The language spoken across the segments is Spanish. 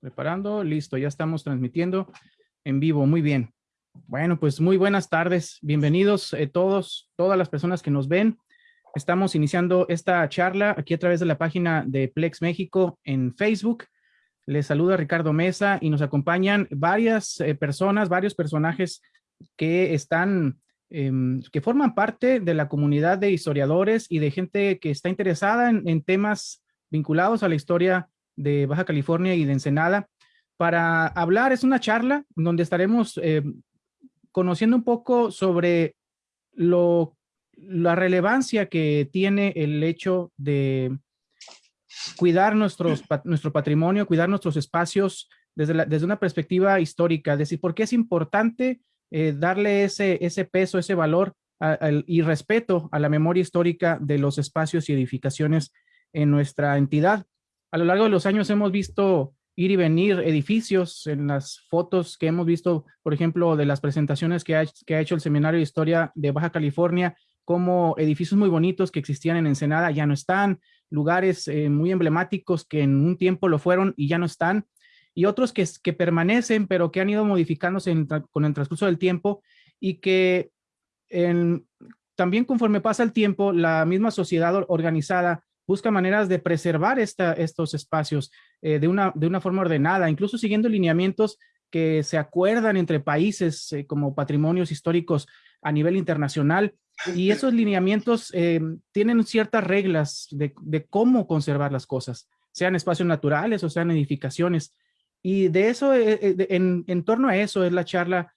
Preparando, listo, ya estamos transmitiendo en vivo, muy bien. Bueno, pues muy buenas tardes, bienvenidos eh, todos, todas las personas que nos ven. Estamos iniciando esta charla aquí a través de la página de Plex México en Facebook. Les saluda Ricardo Mesa y nos acompañan varias eh, personas, varios personajes que están, em, que forman parte de la comunidad de historiadores y de gente que está interesada en, en temas vinculados a la historia de Baja California y de Ensenada para hablar, es una charla donde estaremos eh, conociendo un poco sobre lo, la relevancia que tiene el hecho de cuidar nuestro patrimonio, cuidar nuestros espacios desde, desde una perspectiva histórica, es decir, por qué es importante eh, darle ese, ese peso, ese valor y respeto a la memoria histórica de los espacios y edificaciones en nuestra entidad a lo largo de los años hemos visto ir y venir edificios en las fotos que hemos visto, por ejemplo, de las presentaciones que ha, hecho el Seminario de Historia de Baja California, como edificios muy bonitos que existían en Ensenada ya no están, lugares eh, muy emblemáticos que en un tiempo lo fueron y ya no están, y otros que, que permanecen, pero que han ido modificándose con el transcurso del tiempo y que también conforme pasa el tiempo, la misma sociedad organizada busca maneras de preservar esta, estos espacios eh, de, una, de una forma ordenada, incluso siguiendo lineamientos que se acuerdan entre países eh, como patrimonios históricos a nivel internacional. Y esos lineamientos eh, tienen ciertas reglas de, de, cómo conservar las cosas, sean espacios naturales o sean edificaciones. Y de eso, en, en torno a eso es la charla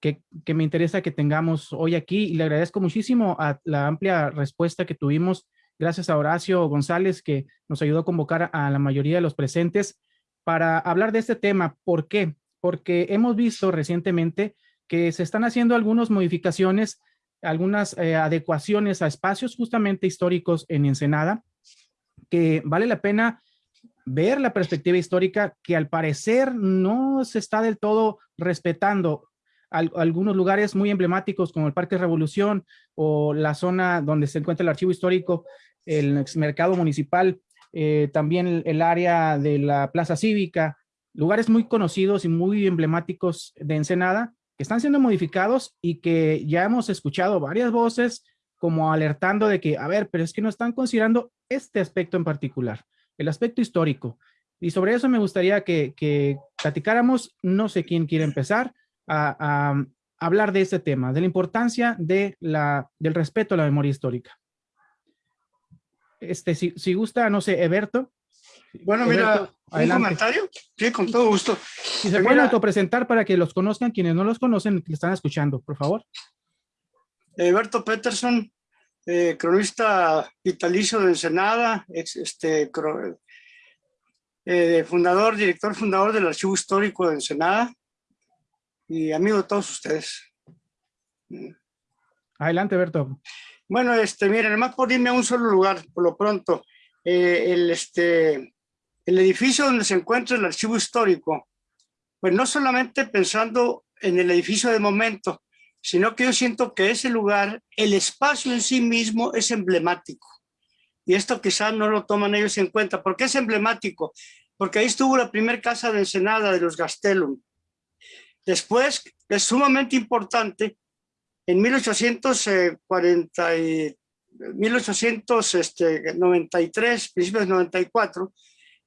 que, que, me interesa que tengamos hoy aquí y le agradezco muchísimo a la amplia respuesta que tuvimos Gracias a Horacio González que nos ayudó a convocar a la mayoría de los presentes para hablar de este tema. ¿Por qué? Porque hemos visto recientemente que se están haciendo algunas modificaciones, algunas eh, adecuaciones a espacios justamente históricos en Ensenada, que vale la pena ver la perspectiva histórica que al parecer no se está del todo respetando algunos lugares muy emblemáticos como el Parque Revolución o la zona donde se encuentra el archivo histórico, el mercado municipal, eh, también el, área de la Plaza Cívica, lugares muy conocidos y muy emblemáticos de Ensenada que están siendo modificados y que ya hemos escuchado varias voces como alertando de que, a ver, pero es que no están considerando este aspecto en particular, el aspecto histórico. Y sobre eso me gustaría que, que platicáramos, no sé quién quiere empezar, a, hablar de este tema, de la importancia de la, del respeto a la memoria histórica. Este, si, si gusta, no sé, Eberto. Bueno, mira, un comentario. Sí, con todo gusto. Si se pueden autopresentar para que los conozcan, quienes no los conocen, que están escuchando, por favor. Eberto Peterson, eh, cronista vitalicio de Ensenada, ex, este, eh, fundador, director fundador del Archivo Histórico de Ensenada, y amigo de todos ustedes. Adelante, Berto. Bueno, este, miren, además por irme a un solo lugar, por lo pronto, eh, el, este, el edificio donde se encuentra el archivo histórico, pues no solamente pensando en el edificio de momento, sino que yo siento que ese lugar, el espacio en sí mismo es emblemático. Y esto quizás no lo toman ellos en cuenta. ¿Por qué es emblemático? Porque ahí estuvo la primera casa de Ensenada de los Gastelum. Después, es sumamente importante, en 1840 1893, este, principios de 94,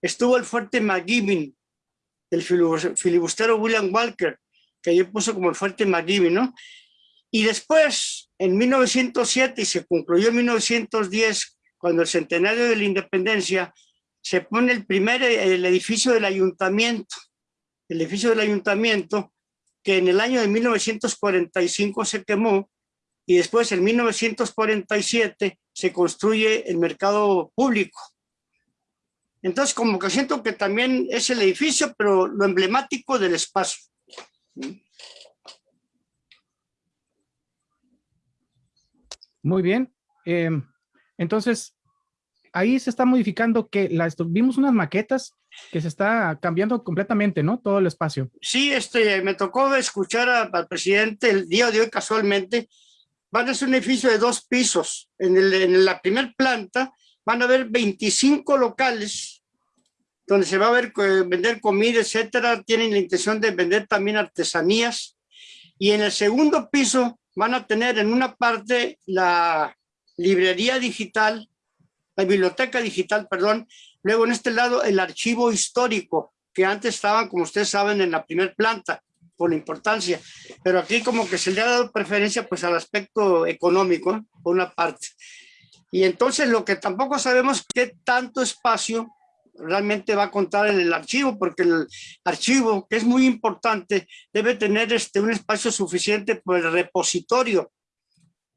estuvo el fuerte McGibbon, del filibustero William Walker, que yo puso como el fuerte McGibbon, ¿no? Y después, en 1907, y se concluyó en 1910, cuando el centenario de la independencia, se pone el primer el edificio del ayuntamiento. El edificio del ayuntamiento que en el año de 1945 se quemó y después en 1947 se construye el mercado público. Entonces, como que siento que también es el edificio, pero lo emblemático del espacio. Muy bien. Em, entonces, ahí se está modificando que las, vimos unas maquetas que se está cambiando completamente, ¿no? Todo el espacio. Sí, este, me tocó escuchar al presidente el día de hoy casualmente. Van a ser un edificio de dos pisos. En, el, en la primera planta van a haber 25 locales donde se va a ver vender comida, etcétera. Tienen la intención de vender también artesanías. Y en el segundo piso van a tener en una parte la librería digital, la biblioteca digital, perdón. Luego en este lado el archivo histórico, que antes estaban, como ustedes saben, en la primera planta por la importancia, pero aquí como que se le ha dado preferencia pues al aspecto económico, por una parte. Y entonces lo que tampoco sabemos qué tanto espacio realmente va a contar en el archivo, porque el archivo, que es muy importante, debe tener este, un espacio suficiente por el repositorio,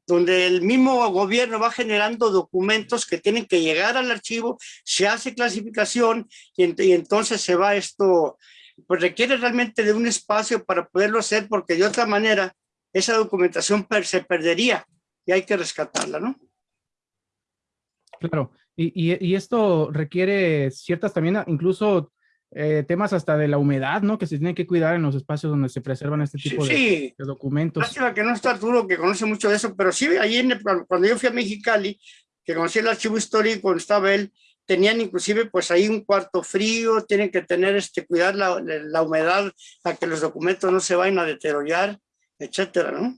donde el mismo gobierno va generando documentos que tienen que llegar al archivo, se hace clasificación y, entonces se va esto, pues requiere realmente de un espacio para poderlo hacer, porque de otra manera esa documentación se perdería y hay que rescatarla, ¿no? Claro, y, esto requiere ciertas también, incluso eh, temas hasta de la humedad, ¿no? Que se tienen que cuidar en los espacios donde se preservan este tipo de, documentos. Sí, que no está Arturo, que conoce mucho de eso, pero sí, ahí en cuando yo fui a Mexicali, que conocí el archivo histórico cuando estaba él, tenían inclusive pues ahí un cuarto frío, tienen que tener este, cuidar la, la humedad para que los documentos no se vayan a deteriorar, etcétera, ¿no?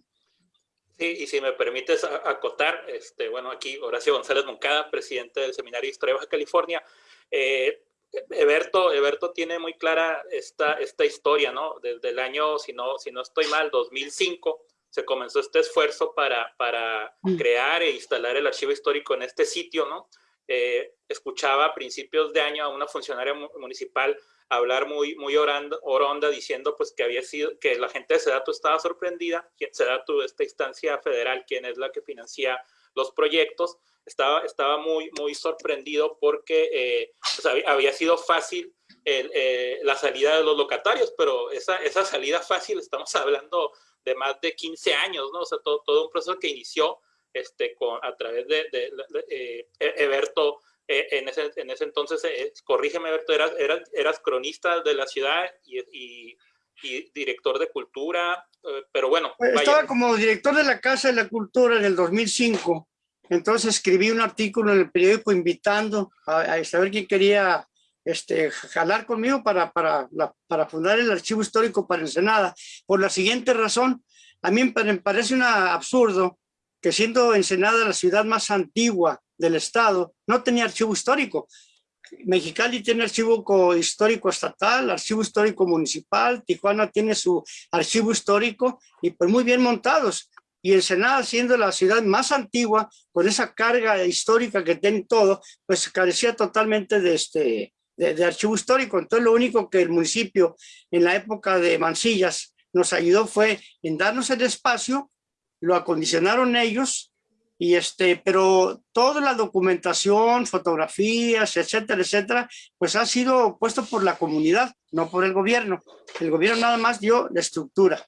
Sí, y si me permites acotar, este, bueno, aquí Horacio González Moncada, presidente del Seminario de Historia de Baja California. Eh, Eberto, Eberto tiene muy clara esta, esta historia, ¿no? Desde el año, si no, si no estoy mal, 2005, se comenzó este esfuerzo para, para mm. crear e instalar el archivo histórico en este sitio, ¿no? Eh, escuchaba a principios de año a una funcionaria municipal hablar muy, muy orando, oronda diciendo pues que había sido, que la gente de Sedatu estaba sorprendida, Sedatu, esta instancia federal, quien es la que financia los proyectos, estaba, estaba muy, muy sorprendido porque eh, pues, había, sido fácil eh, la salida de los locatarios, pero esa, esa salida fácil, estamos hablando de más de 15 años, ¿no? O sea, todo, todo un proceso que inició este, con, a través de, de, eh, Eberto eh, en, ese, en ese entonces, eh, corrígeme, Berto, eras, eras, cronista de la ciudad y, y, director de cultura, pero bueno. Pues, estaba como director de la Casa de la Cultura en el 2005, entonces escribí un artículo en el periódico invitando a, saber quién quería este, jalar conmigo para, para, para fundar el Archivo Histórico para Ensenada, por la siguiente razón, a mí me parece un absurdo que siendo Ensenada la ciudad más antigua del Estado, no tenía archivo histórico. Mexicali tiene archivo histórico estatal, archivo histórico municipal, Tijuana tiene su archivo histórico y pues muy bien montados. Y Ensenada siendo la ciudad más antigua, con esa carga histórica que tiene todo, pues carecía totalmente de, este, de, archivo histórico. Entonces lo único que el municipio en la época de Mancillas nos ayudó fue en darnos el espacio, lo acondicionaron ellos y este, pero toda la documentación, fotografías, etcétera, etcétera, pues ha sido puesto por la comunidad, no por el gobierno. El gobierno nada más dio la estructura.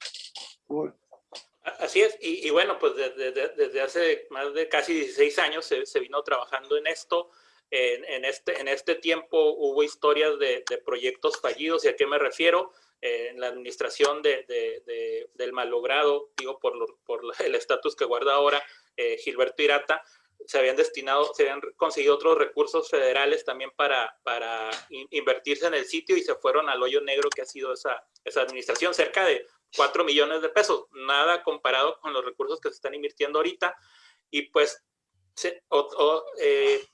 Así es, y, bueno, pues desde, desde, hace más de casi 16 años se, se vino trabajando en esto. En, en, este, en este tiempo hubo historias de, proyectos fallidos, ¿y a qué me refiero? en la administración de, del malogrado, digo, por, por el estatus que guarda ahora, eh, Gilberto Irata, se habían destinado, se habían conseguido otros recursos federales también para, para invertirse en el sitio y se fueron al hoyo negro que ha sido esa, esa administración, cerca de 4 millones de pesos, nada comparado con los recursos que se están invirtiendo ahorita. Y pues eh,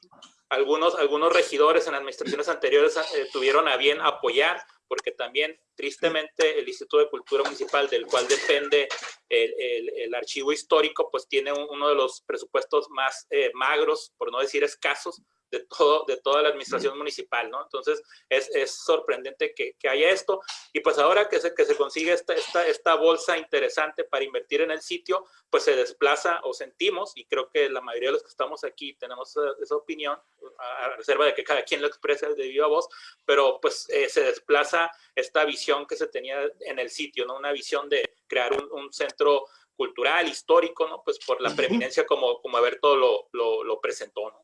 algunos, algunos regidores en administraciones anteriores eh, tuvieron a bien apoyar porque también tristemente el Instituto de Cultura Municipal, del cual depende el, el, archivo histórico, pues tiene uno de los presupuestos más eh, magros, por no decir escasos, de, todo, de toda la administración municipal, ¿no? Entonces, es, es sorprendente que, que, haya esto. Y pues ahora que se, que se consigue esta, esta, esta bolsa interesante para invertir en el sitio, pues se desplaza o sentimos, y creo que la mayoría de los que estamos aquí tenemos esa, opinión, a reserva de que cada quien lo exprese de viva voz, pero pues eh, se desplaza esta visión que se tenía en el sitio, ¿no? Una visión de crear un, un centro cultural, histórico, ¿no? Pues por la preeminencia como, como Alberto lo, lo, lo presentó, ¿no?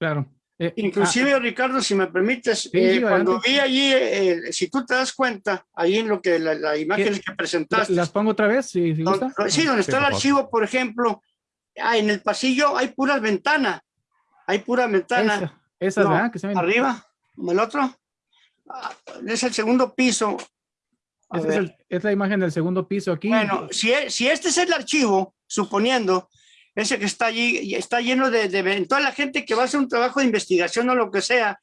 Claro. Eh, Inclusive, ah, Ricardo, si me permites, eh, cuando vi allí, eh, si tú te das cuenta, ahí en lo que la, imagen que presentaste. ¿Las pongo otra vez? sí, donde está el archivo, por ejemplo, ah, en el pasillo hay puras ventanas, hay pura ventana. Esa, esa ¿verdad? Que se Arriba, como el otro. Ah, Es el segundo piso. Es, ver. el- es la imagen del segundo piso aquí. Bueno, si, e- si este es el archivo, suponiendo, ese que está allí, está lleno de, de toda la gente que va a hacer un trabajo de investigación o lo que sea,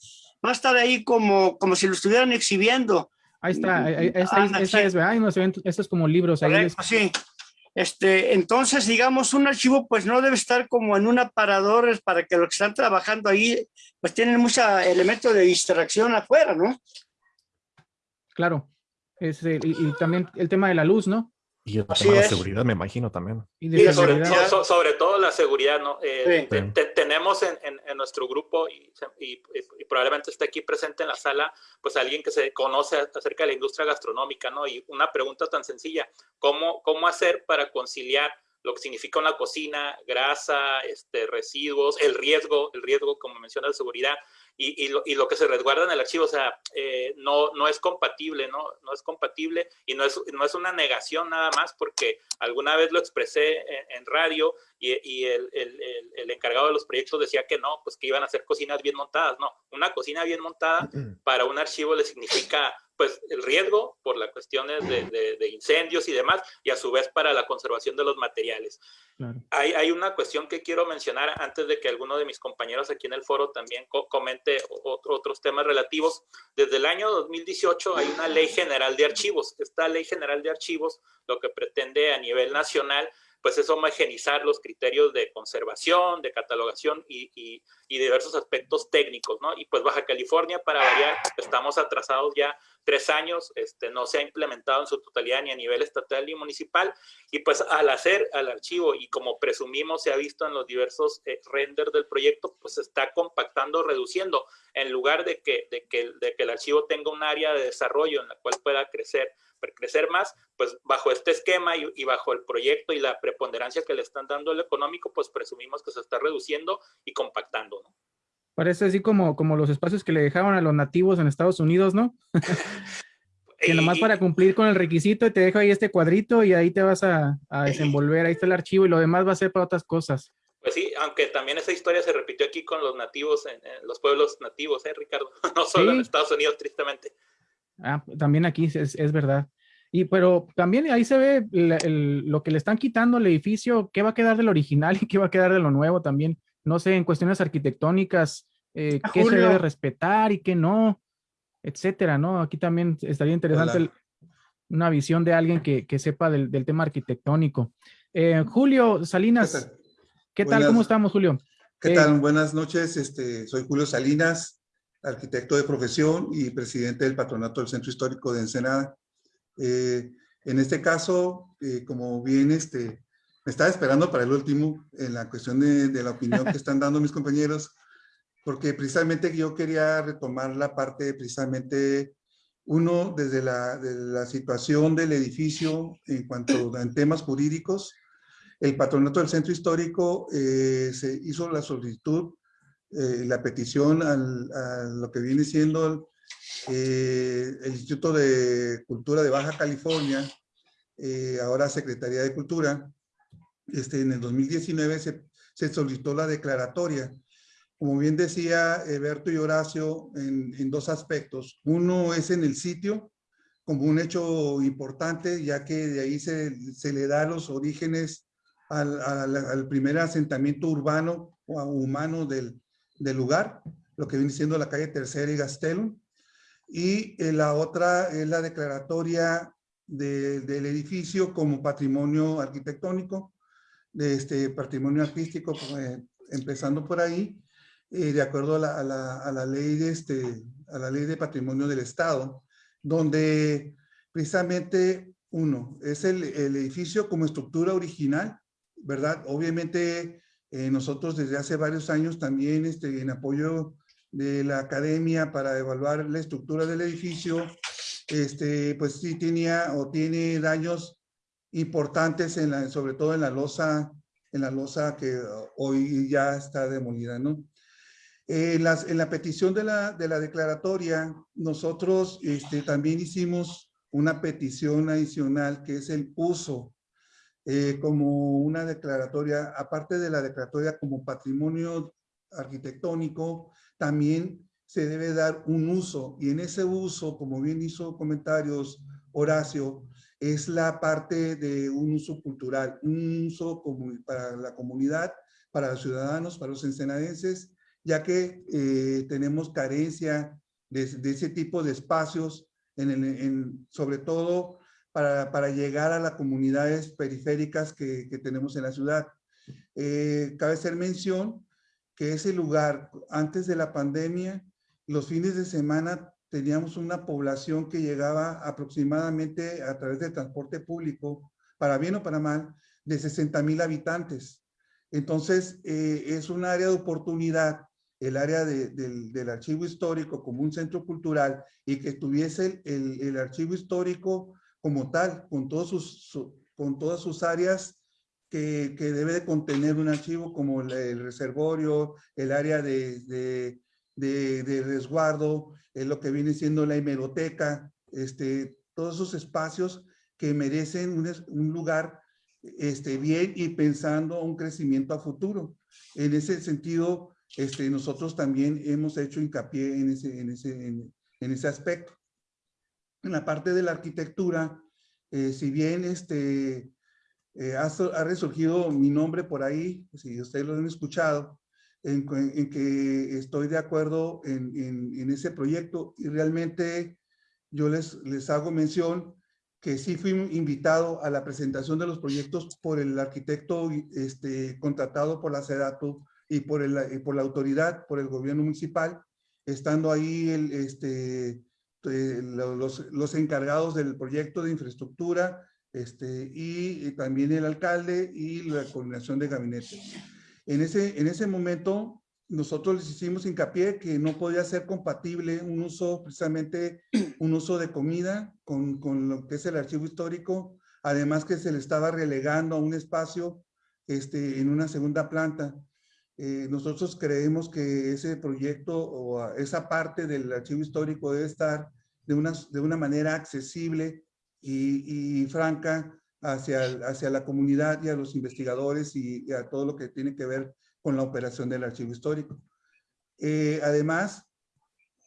va a estar ahí como, como si lo estuvieran exhibiendo. Ahí está, esa, Anda, esa sí. es, ¿verdad? Hay unos eventos, estos como libros ahí. les- Correcto, sí. Este, entonces, digamos, un archivo pues no debe estar como en un aparador para que los que están trabajando ahí pues tienen mucho elemento de distracción afuera, ¿no? Claro. Es, y, y también el tema de la luz, ¿no? Y el Así tema de la es. seguridad, me imagino también. Y de sobre, so- so- sobre todo la seguridad, ¿no? Eh, Sí. te- te- tenemos en, en- en nuestro grupo y, y- y probablemente esté aquí presente en la sala, pues alguien que se conoce acerca de la industria gastronómica, ¿no? Y una pregunta tan sencilla, ¿cómo, cómo hacer para conciliar lo que significa una cocina, grasa, este, residuos, el riesgo, el riesgo, como menciona de seguridad, y, y lo, y lo que se resguarda en el archivo, o sea, eh, no, no es compatible, ¿no? No es compatible y no es, no es una negación nada más porque alguna vez lo expresé en, en radio y, y el, el, el, el encargado de los proyectos decía que no, pues que iban a hacer cocinas bien montadas. No, una cocina bien montada para un archivo le significa pues el riesgo por las cuestiones de, de, de incendios y demás y a su vez para la conservación de los materiales. Claro. Hay, hay, una cuestión que quiero mencionar antes de que alguno de mis compañeros aquí en el foro también co comente otro, otros temas relativos. Desde el año 2018 hay una ley general de archivos. Esta ley general de archivos lo que pretende a nivel nacional pues es homogenizar los criterios de conservación, de catalogación y, y, y, diversos aspectos técnicos, ¿no? Y pues Baja California, para variar, estamos atrasados ya tres años, este, no se ha implementado en su totalidad ni a nivel estatal ni municipal, y pues al hacer al archivo, y como presumimos se ha visto en los diversos eh, renders del proyecto, pues se está compactando, reduciendo, en lugar de que, de, que, de que el archivo tenga un área de desarrollo en la cual pueda crecer, crecer más, pues bajo este esquema y, bajo el proyecto y la preponderancia que le están dando al económico, pues presumimos que se está reduciendo y compactando, ¿no? Parece así como, como los espacios que le dejaban a los nativos en Estados Unidos, ¿no? que nomás para cumplir con el requisito te dejo ahí este cuadrito y ahí te vas a, a desenvolver, ahí está el archivo y lo demás va a ser para otras cosas. Pues sí, aunque también esa historia se repitió aquí con los nativos, en, en los pueblos nativos, ¿eh, Ricardo? No solo ¿Sí? en Estados Unidos, tristemente. Ah, también aquí es, es verdad. Y pero también ahí se ve el, el, lo que le están quitando al edificio, qué va a quedar del original y qué va a quedar de lo nuevo también. No sé, en cuestiones arquitectónicas, eh, qué Julio. se debe respetar y qué no, etcétera, ¿no? Aquí también estaría interesante el, una visión de alguien que, que sepa del, del, tema arquitectónico. Eh, Julio Salinas, ¿qué tal? ¿Qué tal? ¿Cómo estamos, Julio? ¿Qué eh, tal? Buenas noches, este, soy Julio Salinas, arquitecto de profesión y presidente del patronato del Centro Histórico de Ensenada. Eh, en este caso, eh, como bien, este, me estaba esperando para el último en la cuestión de, de la opinión que están dando mis compañeros, porque precisamente yo quería retomar la parte precisamente, uno, desde la, de la situación del edificio en cuanto a en temas jurídicos, el patronato del centro histórico eh, se hizo la solicitud, eh, la petición al, a lo que viene siendo eh, el Instituto de Cultura de Baja California, eh, ahora Secretaría de Cultura, este, en el 2019 se, se, solicitó la declaratoria. Como bien decía Berto y Horacio, en, en, dos aspectos. Uno es en el sitio, como un hecho importante, ya que de ahí se, se le da los orígenes al, al, al, primer asentamiento urbano o humano del, del lugar, lo que viene siendo la calle Tercera y Gastelum. Y eh, la otra es la declaratoria de, del edificio como patrimonio arquitectónico, de este patrimonio artístico, eh, empezando por ahí, eh, de acuerdo a la, a, la, a la, ley de este, a la ley de patrimonio del Estado, donde precisamente uno, es el, el edificio como estructura original, ¿verdad? Obviamente eh, nosotros desde hace varios años también este, en apoyo de la academia para evaluar la estructura del edificio, este, pues sí tenía o tiene daños importantes, en la, sobre todo en la losa, en la losa que hoy ya está demolida, ¿no? En, las, en la petición de la, de la declaratoria, nosotros este, también hicimos una petición adicional que es el uso eh, como una declaratoria, aparte de la declaratoria como patrimonio arquitectónico, también se debe dar un uso y en ese uso, como bien hizo comentarios Horacio, es la parte de un uso cultural, un uso para la comunidad, para los ciudadanos, para los ensenadenses, ya que eh, tenemos carencia de, ese tipo de espacios, en, sobre todo para, para, llegar a las comunidades periféricas que, que tenemos en la ciudad. Eh, cabe hacer mención que ese lugar, antes de la pandemia, los fines de semana teníamos una población que llegaba aproximadamente a través del transporte público, para bien o para mal, de 60 mil habitantes. Entonces, eh, es un área de oportunidad, el área del, archivo histórico como un centro cultural y que tuviese el, archivo histórico como tal, con, todos sus, con todas sus áreas que, debe de contener un archivo como el, reservorio, el área de, de, resguardo, lo que viene siendo la hemeroteca, este, todos esos espacios que merecen un, un lugar este, bien y pensando un crecimiento a futuro. En ese sentido, este, nosotros también hemos hecho hincapié en ese, en ese, en, ese aspecto. En la parte de la arquitectura, eh, si bien este, eh, ha, ha, resurgido mi nombre por ahí, si ustedes lo han escuchado, en, en que estoy de acuerdo en, en, ese proyecto y realmente yo les, les hago mención que sí fui invitado a la presentación de los proyectos por el arquitecto este, contratado por la SEDATO y por, el, por la autoridad, por el gobierno municipal, estando ahí el, este, los, los, encargados del proyecto de infraestructura este, y, también el alcalde y la coordinación de gabinete. En ese, en ese momento nosotros les hicimos hincapié que no podía ser compatible un uso, precisamente un uso de comida con, con, lo que es el archivo histórico, además que se le estaba relegando a un espacio este, en una segunda planta. Eh, nosotros creemos que ese proyecto o esa parte del archivo histórico debe estar de una, de una manera accesible y, y franca hacia, hacia la comunidad y a los investigadores y, y a todo lo que tiene que ver con la operación del archivo histórico. Eh, además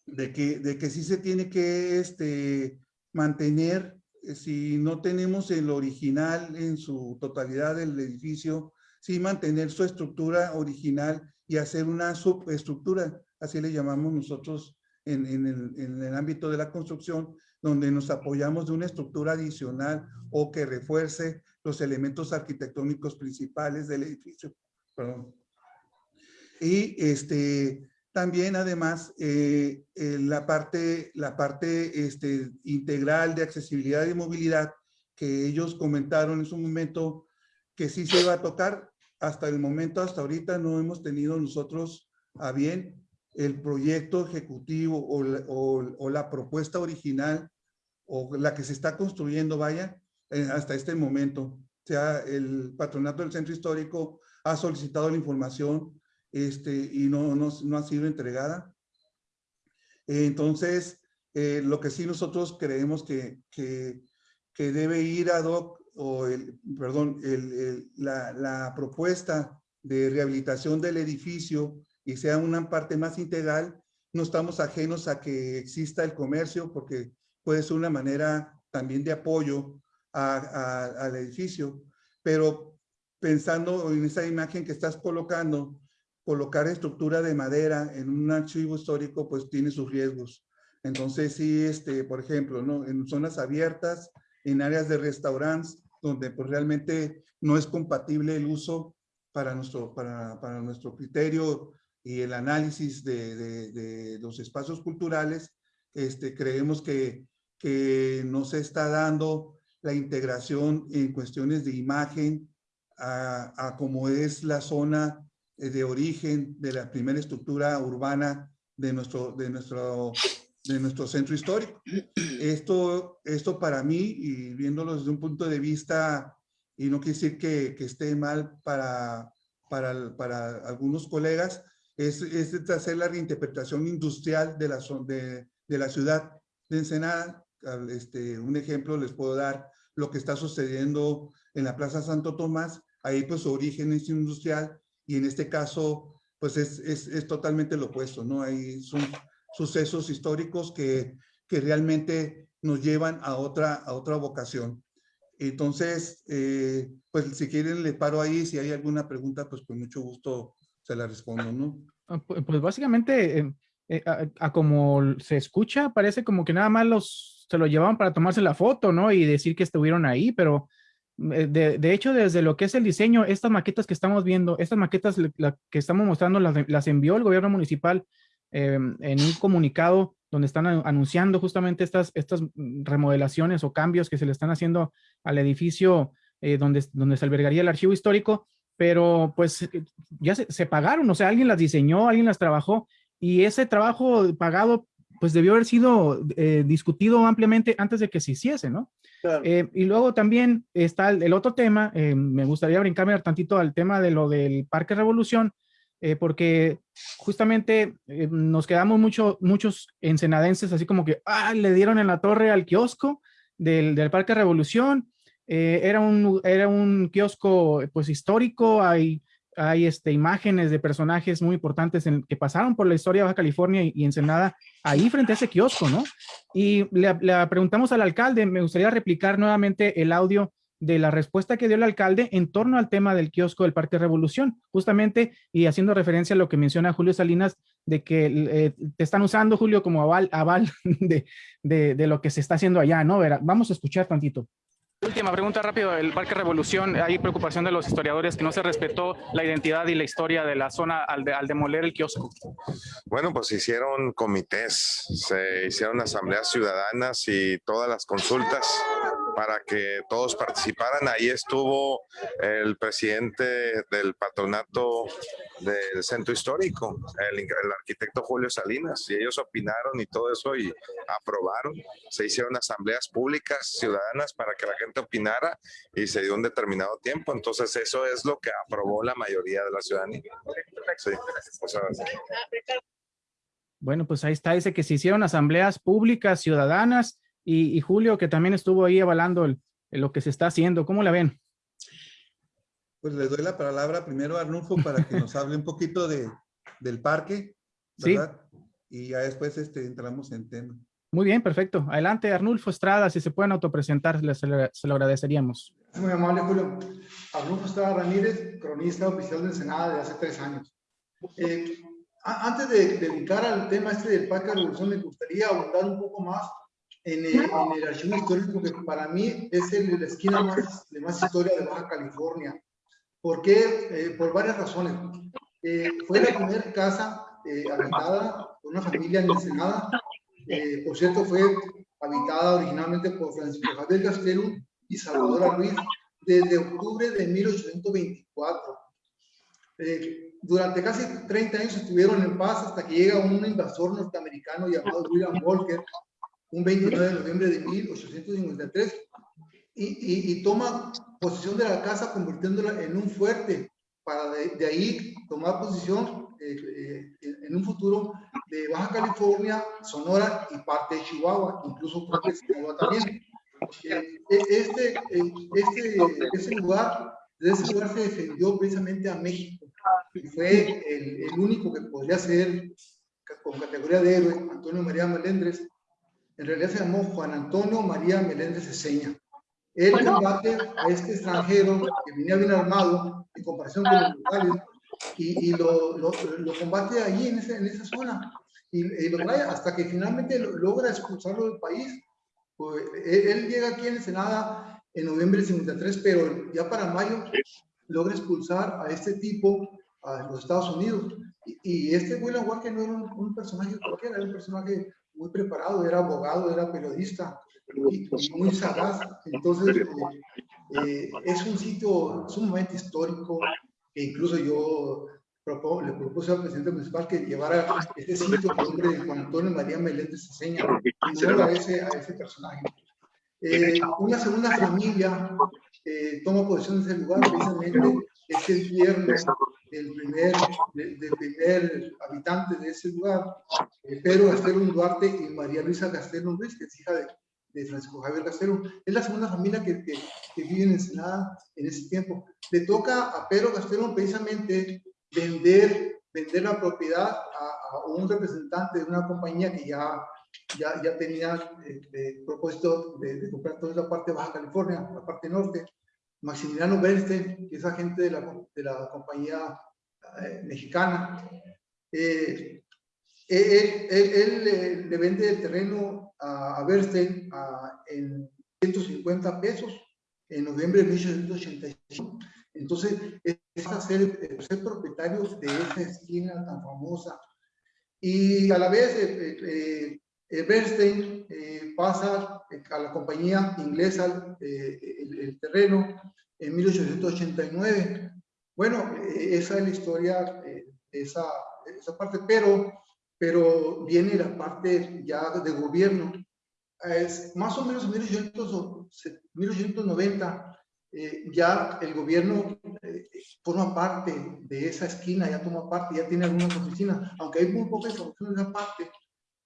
de que, de que sí se tiene que este, mantener, eh, si no tenemos el original en su totalidad del edificio, sí mantener su estructura original y hacer una subestructura, así le llamamos nosotros en, en, el, en el ámbito de la construcción, donde nos apoyamos de una estructura adicional o que refuerce los elementos arquitectónicos principales del edificio. Y este, también además eh, la parte, la parte este, integral de accesibilidad y movilidad que ellos comentaron en su momento que sí se iba a tocar. Hasta el momento, hasta ahorita no hemos tenido nosotros a bien el proyecto ejecutivo o la, o, la propuesta original o la que se está construyendo, vaya, eh, hasta este momento. O sea, el patronato del centro histórico ha solicitado la información este, y no, no, no ha sido entregada. Entonces, eh, lo que sí nosotros creemos que, que, que debe ir a DOC, o el, perdón, el, la, la, propuesta de rehabilitación del edificio y sea una parte más integral, no estamos ajenos a que exista el comercio porque puede ser una manera también de apoyo a, a, al edificio, pero pensando en esa imagen que estás colocando, colocar estructura de madera en un archivo histórico pues tiene sus riesgos. Entonces sí, este, por ejemplo, ¿no? en zonas abiertas, en áreas de restaurantes, donde pues realmente no es compatible el uso para nuestro, para, para nuestro criterio y el análisis de, de, de, los espacios culturales, este, creemos que, que no se está dando la integración en cuestiones de imagen a, a como es la zona de origen de la primera estructura urbana de nuestro, de nuestro, de nuestro centro histórico. Esto, esto para mí, y viéndolo desde un punto de vista, y no quiere decir que, que esté mal para, para, para algunos colegas, es, es hacer la reinterpretación industrial de la, de, la ciudad de Ensenada. Este, un ejemplo les puedo dar lo que está sucediendo en la Plaza Santo Tomás. Ahí pues su origen es industrial y en este caso, pues es, es, es totalmente lo opuesto, ¿no? Son, sucesos históricos que, que realmente nos llevan a otra, a otra vocación. Entonces, eh, pues si quieren le paro ahí, si hay alguna pregunta, pues con mucho gusto se la respondo, ¿no? Ah, pues básicamente, eh, eh, a, como se escucha, parece como que nada más los, se lo llevaban para tomarse la foto, ¿no? Y decir que estuvieron ahí, pero de, de hecho, desde lo que es el diseño, estas maquetas que estamos viendo, estas maquetas que estamos mostrando, las, las, envió el gobierno municipal en un comunicado donde están anunciando justamente estas, estas remodelaciones o cambios que se le están haciendo al edificio eh, donde, donde se albergaría el archivo histórico, pero pues eh, ya se, pagaron, o sea, alguien las diseñó, alguien las trabajó y ese trabajo pagado pues debió haber sido eh, discutido ampliamente antes de que se hiciese, ¿no? y luego también está el, otro tema, me gustaría brincarme tantito al tema de lo del Parque Revolución, eh, porque justamente eh, nos quedamos mucho, muchos ensenadenses así como que, ah, le dieron en la torre al kiosco del, del Parque Revolución, eh, era, un, era un kiosco pues histórico, hay, hay este, imágenes de personajes muy importantes en, que pasaron por la historia de Baja California y, Ensenada ahí frente a ese kiosco, ¿no? Y le, preguntamos al alcalde, me gustaría replicar nuevamente el audio de la respuesta que dio el alcalde en torno al tema del kiosco del Parque Revolución, justamente y haciendo referencia a lo que menciona Julio Salinas, de que eh, te están usando, Julio, como aval, aval de, de, lo que se está haciendo allá, ¿no? vamos a escuchar tantito. Última pregunta rápido, el Parque Revolución, hay preocupación de los historiadores que no se respetó la identidad y la historia de la zona al, al demoler el kiosco. Bueno, pues hicieron comités, se hicieron asambleas ciudadanas y todas las consultas para que todos participaran. Ahí estuvo el presidente del patronato del centro histórico, el, arquitecto Julio Salinas, y ellos opinaron y todo eso y aprobaron. Se hicieron asambleas públicas ciudadanas para que la gente opinara y se dio un determinado tiempo. Entonces eso es lo que aprobó la mayoría de la ciudadanía. bueno, pues ahí está, dice que se hicieron asambleas públicas ciudadanas y, Julio, que también estuvo ahí avalando lo que se está haciendo. ¿Cómo la ven? Pues le doy la palabra primero a Arnulfo para que nos hable un poquito de, del parque, ¿verdad? Y ya después este, entramos en tema. Muy bien, perfecto. Adelante, Arnulfo Estrada, si se pueden autopresentar, se, se lo agradeceríamos. Muy amable, Julio. Arnulfo Estrada Ramírez, cronista oficial de Ensenada de hace tres años. Eh, antes de dedicar al tema este del Parque de Revolución, me gustaría abundar un poco más en el, en el, archivo histórico, que para mí es el, la esquina más, de más historia de Baja California. ¿Por qué? Eh, por varias razones. Eh, fue la primera casa eh, habitada por una familia en Ensenada. por cierto, fue habitada originalmente por Francisco Javier Gastelum y Salvador Ruiz desde octubre de 1824. durante casi 30 años estuvieron en paz hasta que llega un invasor norteamericano llamado William Walker un 29 de noviembre de 1853, y, y, toma posesión de la casa convirtiéndola en un fuerte para de, ahí tomar posición eh, eh, en un futuro de Baja California, Sonora y parte de Chihuahua, incluso parte de Chihuahua también. Eh, este, este, ese lugar, de ese lugar se defendió precisamente a México y fue el, el único que podría ser con categoría de héroe, Antonio María Melendres, en realidad se llamó Juan Antonio María Meléndez Eseña. Él combate a este extranjero que venía bien armado en comparación con los locales y, lo, lo, combate allí en, ese, en esa zona y, lo trae hasta que finalmente logra expulsarlo del país. Pues, él, llega aquí en Senada en noviembre de 53, pero ya para mayo logra expulsar a este tipo a los Estados Unidos. Y, este William Walker no era un, un personaje cualquiera, era un personaje muy preparado, era abogado, era periodista y, muy sagaz. Entonces, eh, eh, es un sitio sumamente histórico que incluso yo le propuse al presidente municipal que llevara este sitio con nombre de Juan Antonio María Meléndez Ceseña, en a ese, a ese personaje. Eh, una segunda familia toma posición en ese lugar, precisamente es el viernes del primer, del primer habitante de ese lugar, eh, Pedro Gastelum Duarte y María Luisa Gastelum Ruiz, que es hija de, de Francisco Javier Gastelum. Es la segunda familia que, que, que, vive en Ensenada en ese tiempo. Le toca a Pedro Gastelum precisamente vender vender la propiedad a, un representante de una compañía que ya, ya, ya tenía el eh, propósito de, comprar toda la parte de Baja California, la parte norte. Maximiliano Bernstein, que es agente de la, de la compañía eh, mexicana. Eh, él, él, le vende el terreno a, a Bernstein en 150 pesos en noviembre de 1885. Entonces, es a ser, ser propietarios de esa esquina tan famosa. Y a la vez, eh, eh Bernstein eh, pasa a la compañía inglesa el, el, terreno en 1889. Bueno, esa es la historia esa, esa parte, pero, pero viene la parte ya de gobierno. Es más o menos en 1890 eh, ya el gobierno eh, forma parte de esa esquina, ya toma parte, ya tiene algunas oficinas, aunque hay muy pocas oficinas en esa parte.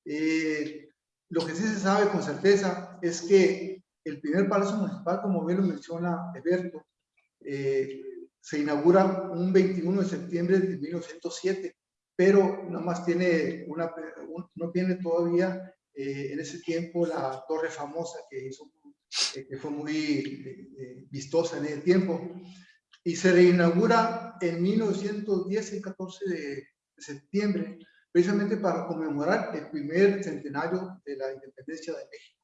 Eh, lo que sí se sabe con certeza es que el primer palacio municipal, como bien lo menciona Eberto, se inaugura un 21 de septiembre de 1907, pero nada más tiene una, no tiene todavía en ese tiempo la torre famosa que hizo eh, que fue muy eh, eh, vistosa en el tiempo, y se reinaugura en 1910, el 14 de septiembre, precisamente para conmemorar el primer centenario de la independencia de México.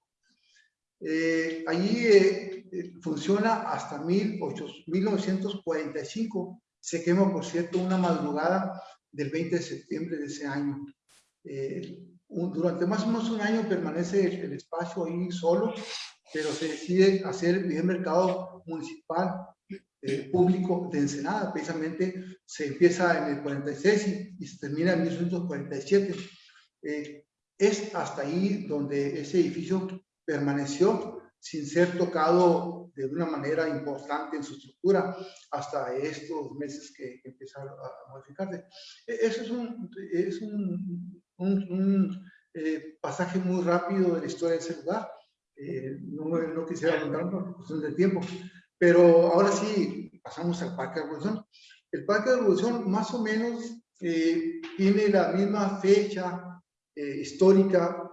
allí funciona hasta 1945, se quema, por cierto, una madrugada del 20 de septiembre de ese año. durante más o menos un año permanece el espacio ahí solo, pero se decide hacer el primer mercado municipal eh, público de Ensenada. Precisamente se empieza en el 46 y, se termina en 1947. Eh, es hasta ahí donde ese edificio permaneció sin ser tocado de una manera importante en su estructura hasta estos meses que, empezaron a modificarse. E, eso es un, es un, un, eh, pasaje muy rápido de la historia de ese lugar. Eh, no, no, quisiera hablar por cuestión de tiempo, pero ahora sí pasamos al Parque de Revolución. El Parque de Revolución más o menos eh, tiene la misma fecha eh, histórica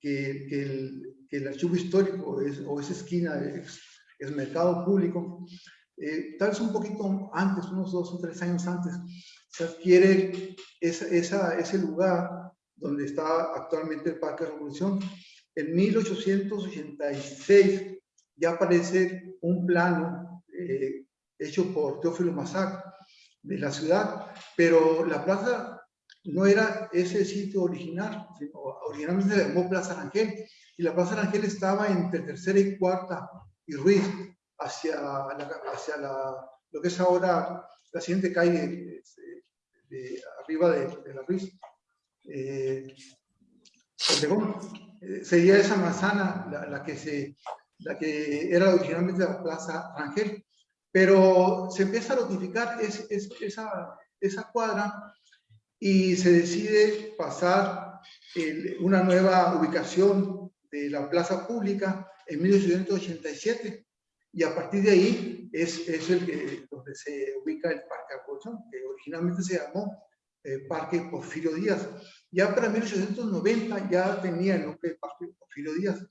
que, que, el, que, el, archivo histórico es, o esa esquina es, es mercado público. tal vez un poquito antes, unos dos o tres años antes, se adquiere esa, esa, ese lugar donde está actualmente el Parque de Revolución en 1886 ya aparece un plano eh, hecho por Teófilo Massac de la ciudad, pero la plaza no era ese sitio original, sino originalmente se llamó Plaza Rangel, y la Plaza Rangel estaba entre tercera y cuarta y Ruiz, hacia, hacia la, lo que es ahora la siguiente calle de, arriba de, la Ruiz. Eh, eh, sería esa manzana la, que se, la que era originalmente la Plaza Rangel, pero se empieza a notificar es, esa, esa cuadra y se decide pasar una nueva ubicación de la plaza pública en 1887 y a partir de ahí es, es el donde se ubica el Parque Acolchón, que originalmente se llamó eh, Parque Porfirio Díaz. Ya para 1890 ya tenía el nombre de Parque Porfirio Díaz,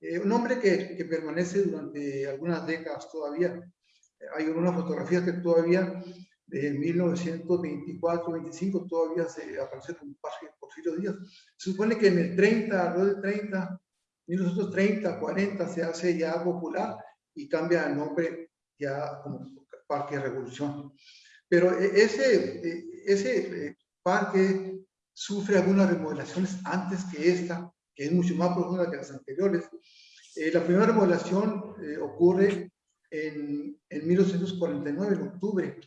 eh, un nombre que, permanece durante algunas décadas todavía. Hay una fotografía que todavía de 1924-25 todavía se aparece como Parque Porfirio Díaz. Se supone que en el 30, alrededor del 30, 1930, 40 se hace ya popular y cambia el nombre ya como Parque Revolución. Pero e, ese, ese eh, parque sufre algunas remodelaciones antes que esta, que es mucho más profunda que las anteriores. Eh, la primera remodelación eh, ocurre en, en 1949, en octubre,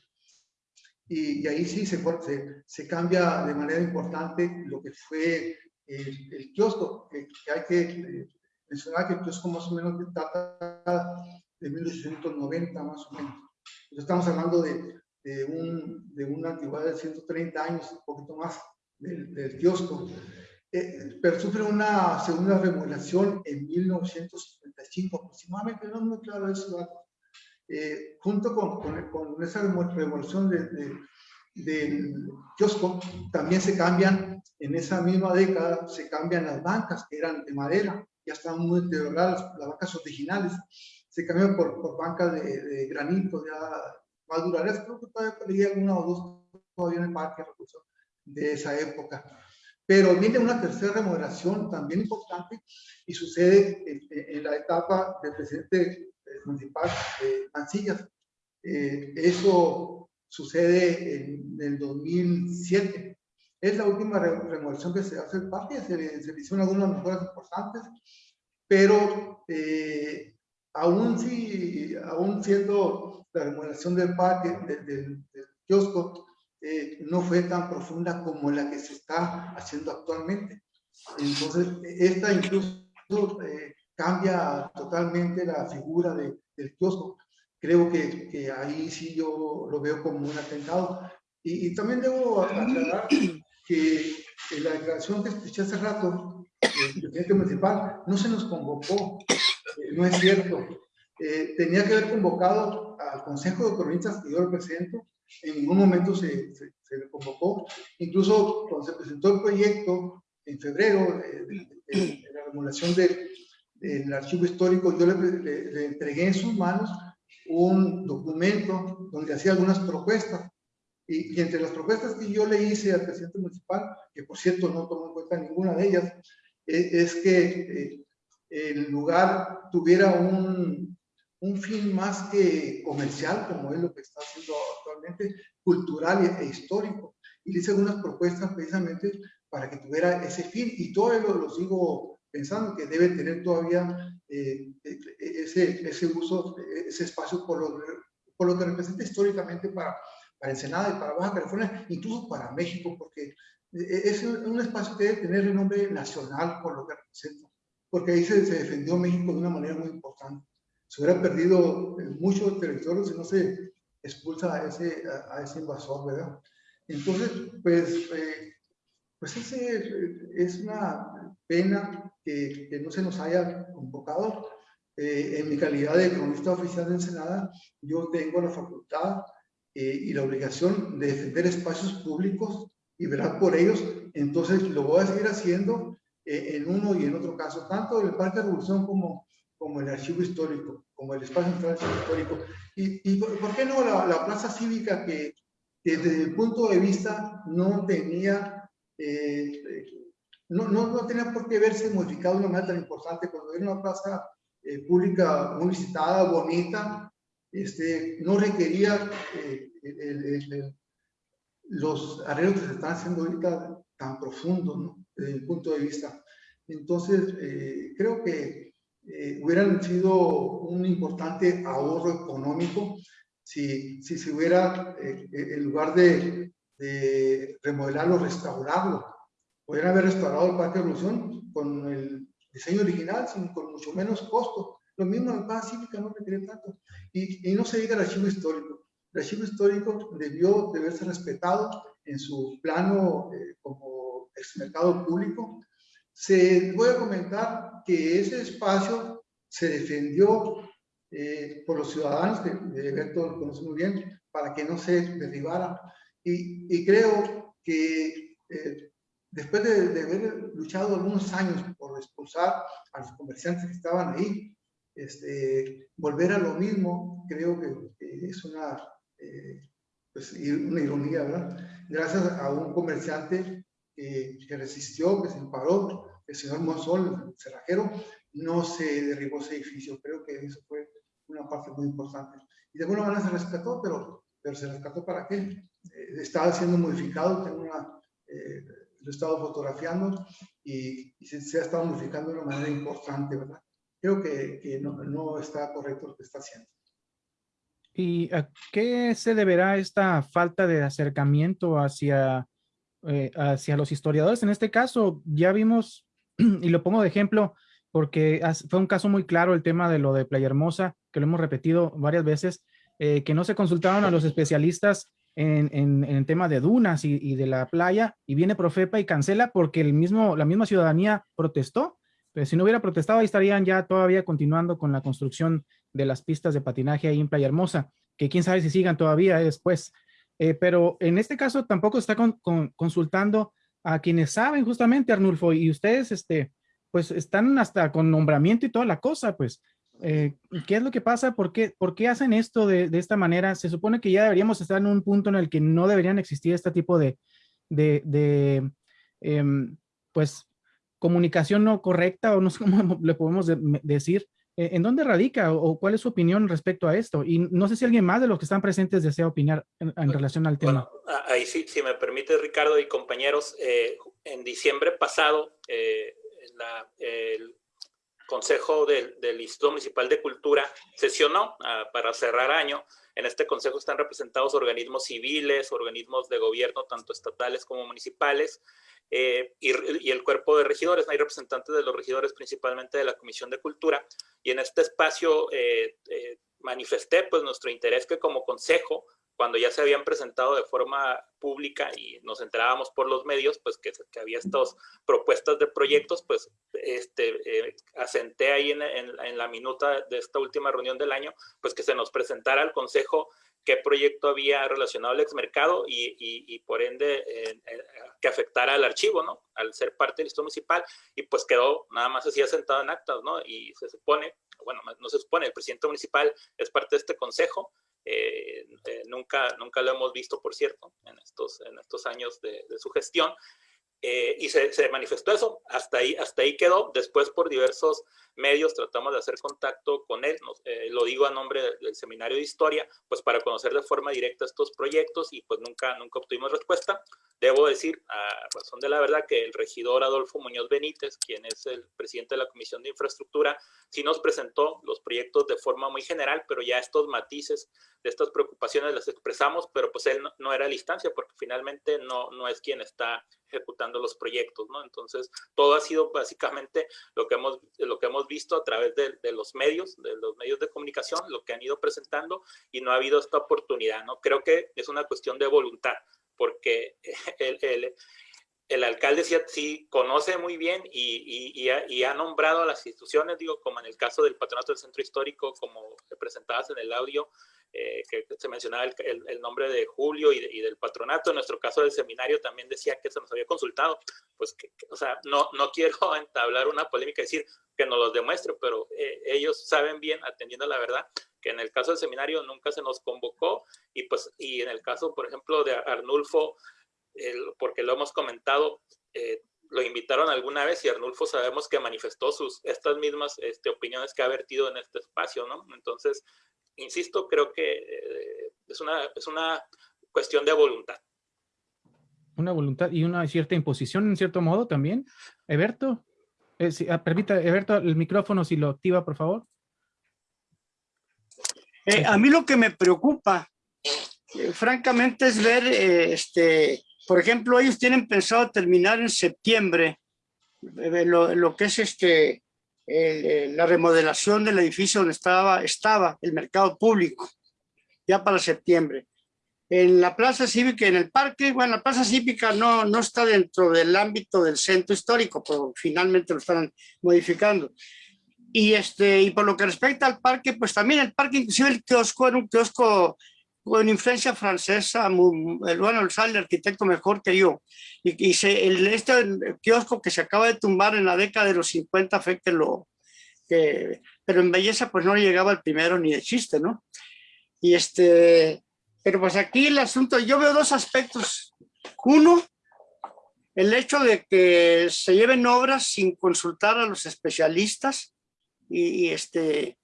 y, ahí sí se, se, se, cambia de manera importante lo que fue el, el kiosco, que, hay que mencionar que el kiosco más o menos data de 1890 más o menos. Estamos hablando de de, un, de una antigüedad de 130 años, un poquito más, del, kiosco. Eh, pero sufre una segunda remodelación en 1955 aproximadamente, no es muy claro eso. Eh, junto con, con, esa remodelación de, del kiosco, también se cambian, en esa misma década, se cambian las bancas que eran de madera, ya estaban muy deterioradas, las bancas originales, se cambian por, por bancas de, de, granito, ya más duraderas, creo que todavía leí alguna o dos todavía en el parque de esa época. Pero viene una tercera remodelación también importante y sucede en, en la etapa del presidente municipal de Mancillas. Eh, eso sucede en el 2007. Es la última remodelación que se hace el parque, se, se hicieron algunas mejoras importantes, pero eh, aún, si, aún siendo la remodelación del parque, del, del, del kiosco, eh, no fue tan profunda como la que se está haciendo actualmente. Entonces, esta incluso eh, cambia totalmente la figura de, del kiosco. Creo que, ahí sí yo lo veo como un atentado. Y, también debo aclarar que en la declaración que escuché hace rato, el presidente municipal no se nos convocó, eh, no es cierto. Tenía que haber convocado al Consejo de Cronistas que yo represento, en ningún momento se, se, se, convocó. Incluso cuando se presentó el proyecto en febrero de, de, de la remodelación del, del, archivo histórico, yo le, le, le, entregué en sus manos un documento donde hacía algunas propuestas. Y, y, entre las propuestas que yo le hice al presidente municipal, que por cierto no tomó en cuenta ninguna de ellas, eh, es que eh, el lugar tuviera un, un fin más que comercial, como es lo que está haciendo actualmente, cultural e histórico. Y le hice algunas propuestas precisamente para que tuviera ese fin, y todavía lo, lo sigo pensando, que debe tener todavía eh, ese, ese uso, ese espacio por lo, por lo que representa históricamente para, para Ensenada y para Baja California, incluso para México, porque es un espacio que debe tener el nombre nacional por lo que representa, porque ahí se, se defendió México de una manera muy importante se hubiera perdido mucho territorio si no se expulsa a ese, a, a ese invasor, ¿verdad? Entonces, pues, eh, pues ese es una pena que, que, no se nos haya convocado. Eh, en mi calidad de cronista oficial de Ensenada, yo tengo la facultad eh, y la obligación de defender espacios públicos y velar por ellos. Entonces, lo voy a seguir haciendo eh, en uno y en otro caso, tanto el Parque de Revolución como como el archivo histórico, como el espacio central histórico. Y, y por, qué no la, la plaza cívica que, desde el punto de vista no tenía, eh, no, no, no, tenía por qué verse modificado de una manera tan importante cuando era una plaza eh, pública muy visitada, bonita, este, no requería eh, el, el, el, los arreglos que se están haciendo ahorita tan profundos, ¿no? desde el punto de vista. Entonces, eh, creo que eh, hubieran sido un importante ahorro económico si, si se hubiera, eh, eh, en lugar de, de, remodelarlo, restaurarlo. Podrían haber restaurado el Parque de Revolución con el diseño original, sin, con mucho menos costo. Lo mismo en Paz Cívica no requiere tanto. Y, y no se diga el archivo histórico. El archivo histórico debió de verse respetado en su plano eh, como ex mercado público se, voy a comentar que ese espacio se defendió eh, por los ciudadanos, que Berto lo conoce muy bien, para que no se derribara. Y, creo que eh, después de, haber luchado algunos años por expulsar a los comerciantes que estaban ahí, este, volver a lo mismo, creo que, que es una, eh, pues, una ironía, ¿verdad? Gracias a un comerciante que, que resistió, que se paró, el señor Monsol, el cerrajero, no se derribó ese edificio. Creo que eso fue una parte muy importante. Y de alguna manera se rescató, pero, pero se rescató para qué? Eh, estaba siendo modificado, tengo una, eh, lo he estado fotografiando y, y se, se, ha estado modificando de una manera importante, ¿verdad? Creo que, que no, no está correcto lo que está haciendo. ¿Y a qué se deberá esta falta de acercamiento hacia, eh, hacia los historiadores? En este caso, ya vimos y lo pongo de ejemplo porque fue un caso muy claro el tema de lo de Playa Hermosa, que lo hemos repetido varias veces, eh, que no se consultaron a los especialistas en, en, el tema de dunas y, de la playa, y viene Profepa y cancela porque el mismo, la misma ciudadanía protestó, pero si no hubiera protestado ahí estarían ya todavía continuando con la construcción de las pistas de patinaje ahí en Playa Hermosa, que quién sabe si sigan todavía después. Eh, pero en este caso tampoco está consultando a quienes saben justamente, Arnulfo, y ustedes, este, pues están hasta con nombramiento y toda la cosa, pues. Eh, ¿Qué es lo que pasa? ¿Por qué, por qué hacen esto de, de, esta manera? Se supone que ya deberíamos estar en un punto en el que no deberían existir este tipo de, de, de eh, pues, comunicación no correcta o no sé cómo le podemos de, decir. Eh, ¿En dónde radica o, cuál es su opinión respecto a esto? Y no sé si alguien más de los que están presentes desea opinar en, en relación al tema. Bueno, ahí sí, si me permite, Ricardo y compañeros, eh, en diciembre pasado, eh, la, el Consejo del, del, Instituto Municipal de Cultura sesionó uh, para cerrar año. En este consejo están representados organismos civiles, organismos de gobierno, tanto estatales como municipales, eh, y, el cuerpo de regidores. Hay representantes de los regidores, principalmente de la Comisión de Cultura. Y en este espacio eh, eh, manifesté pues, nuestro interés que como consejo cuando ya se habían presentado de forma pública y nos enterábamos por los medios, pues que, había estas propuestas de proyectos, pues este, eh, asenté ahí en, la minuta de esta última reunión del año, pues que se nos presentara al Consejo qué proyecto había relacionado al exmercado y por ende eh, eh, que afectara al archivo, ¿no? Al ser parte del Instituto Municipal y pues quedó nada más así asentado en actas, ¿no? Y se supone, bueno, no se supone, el presidente municipal es parte de este consejo, eh, eh, nunca, nunca lo hemos visto, por cierto, en estos, en estos años de, su gestión. Eh, y se, se, manifestó eso, hasta ahí, hasta ahí quedó. Después, por diversos medios, tratamos de hacer contacto con él, nos, eh, lo digo a nombre del, Seminario de Historia, pues para conocer de forma directa estos proyectos y pues nunca, nunca obtuvimos respuesta. Debo decir, a razón de la verdad, que el regidor Adolfo Muñoz Benítez, quien es el presidente de la Comisión de Infraestructura, sí nos presentó los proyectos de forma muy general, pero ya estos matices de estas preocupaciones las expresamos, pero pues él no, no era la instancia porque finalmente no, no es quien está ejecutando los proyectos, ¿no? Entonces, todo ha sido básicamente lo que hemos, lo que hemos visto a través de, de, los medios, de los medios de comunicación, lo que han ido presentando y no ha habido esta oportunidad, ¿no? Creo que es una cuestión de voluntad, porque el, el, el alcalde sí, sí, conoce muy bien y, y, y, ha, y, ha, nombrado a las instituciones, digo, como en el caso del Patronato del Centro Histórico, como presentadas en el audio, eh, que se mencionaba el, el, el, nombre de Julio y, y, del patronato, en nuestro caso del seminario también decía que se nos había consultado, pues, que, que, o sea, no, no quiero entablar una polémica y decir que nos los demuestre, pero eh, ellos saben bien, atendiendo la verdad, que en el caso del seminario nunca se nos convocó y pues, y en el caso, por ejemplo, de Arnulfo, porque lo hemos comentado, eh, lo invitaron alguna vez y Arnulfo sabemos que manifestó sus, estas mismas este, opiniones que ha vertido en este espacio, ¿no? Entonces, insisto, creo que eh, es, una, es una cuestión de voluntad. Una voluntad y una cierta imposición en cierto modo también. Eberto, eh, si, ah, permita, Eberto, el micrófono si lo activa, por favor. Eh, a mí lo que me preocupa, eh, francamente, es ver, eh, este, por ejemplo, ellos tienen pensado terminar en septiembre eh, lo, lo, que es este, eh, la remodelación del edificio donde estaba, estaba el mercado público, ya para septiembre. En la plaza cívica, en el parque, bueno, la plaza cívica no, no está dentro del ámbito del centro histórico, pero finalmente lo están modificando. Y, este, y por lo que respecta al parque, pues también el parque, inclusive el kiosco, era un kiosco con influencia francesa, muy, bueno, sale el arquitecto mejor que yo. Y, y se, el, este kiosco que se acaba de tumbar en la década de los 50 fue que lo... Que, pero en belleza pues no llegaba el primero ni de chiste, ¿no? Y este... Pero pues aquí el asunto, yo veo dos aspectos. Uno, el hecho de que se lleven obras sin consultar a los especialistas y, y este...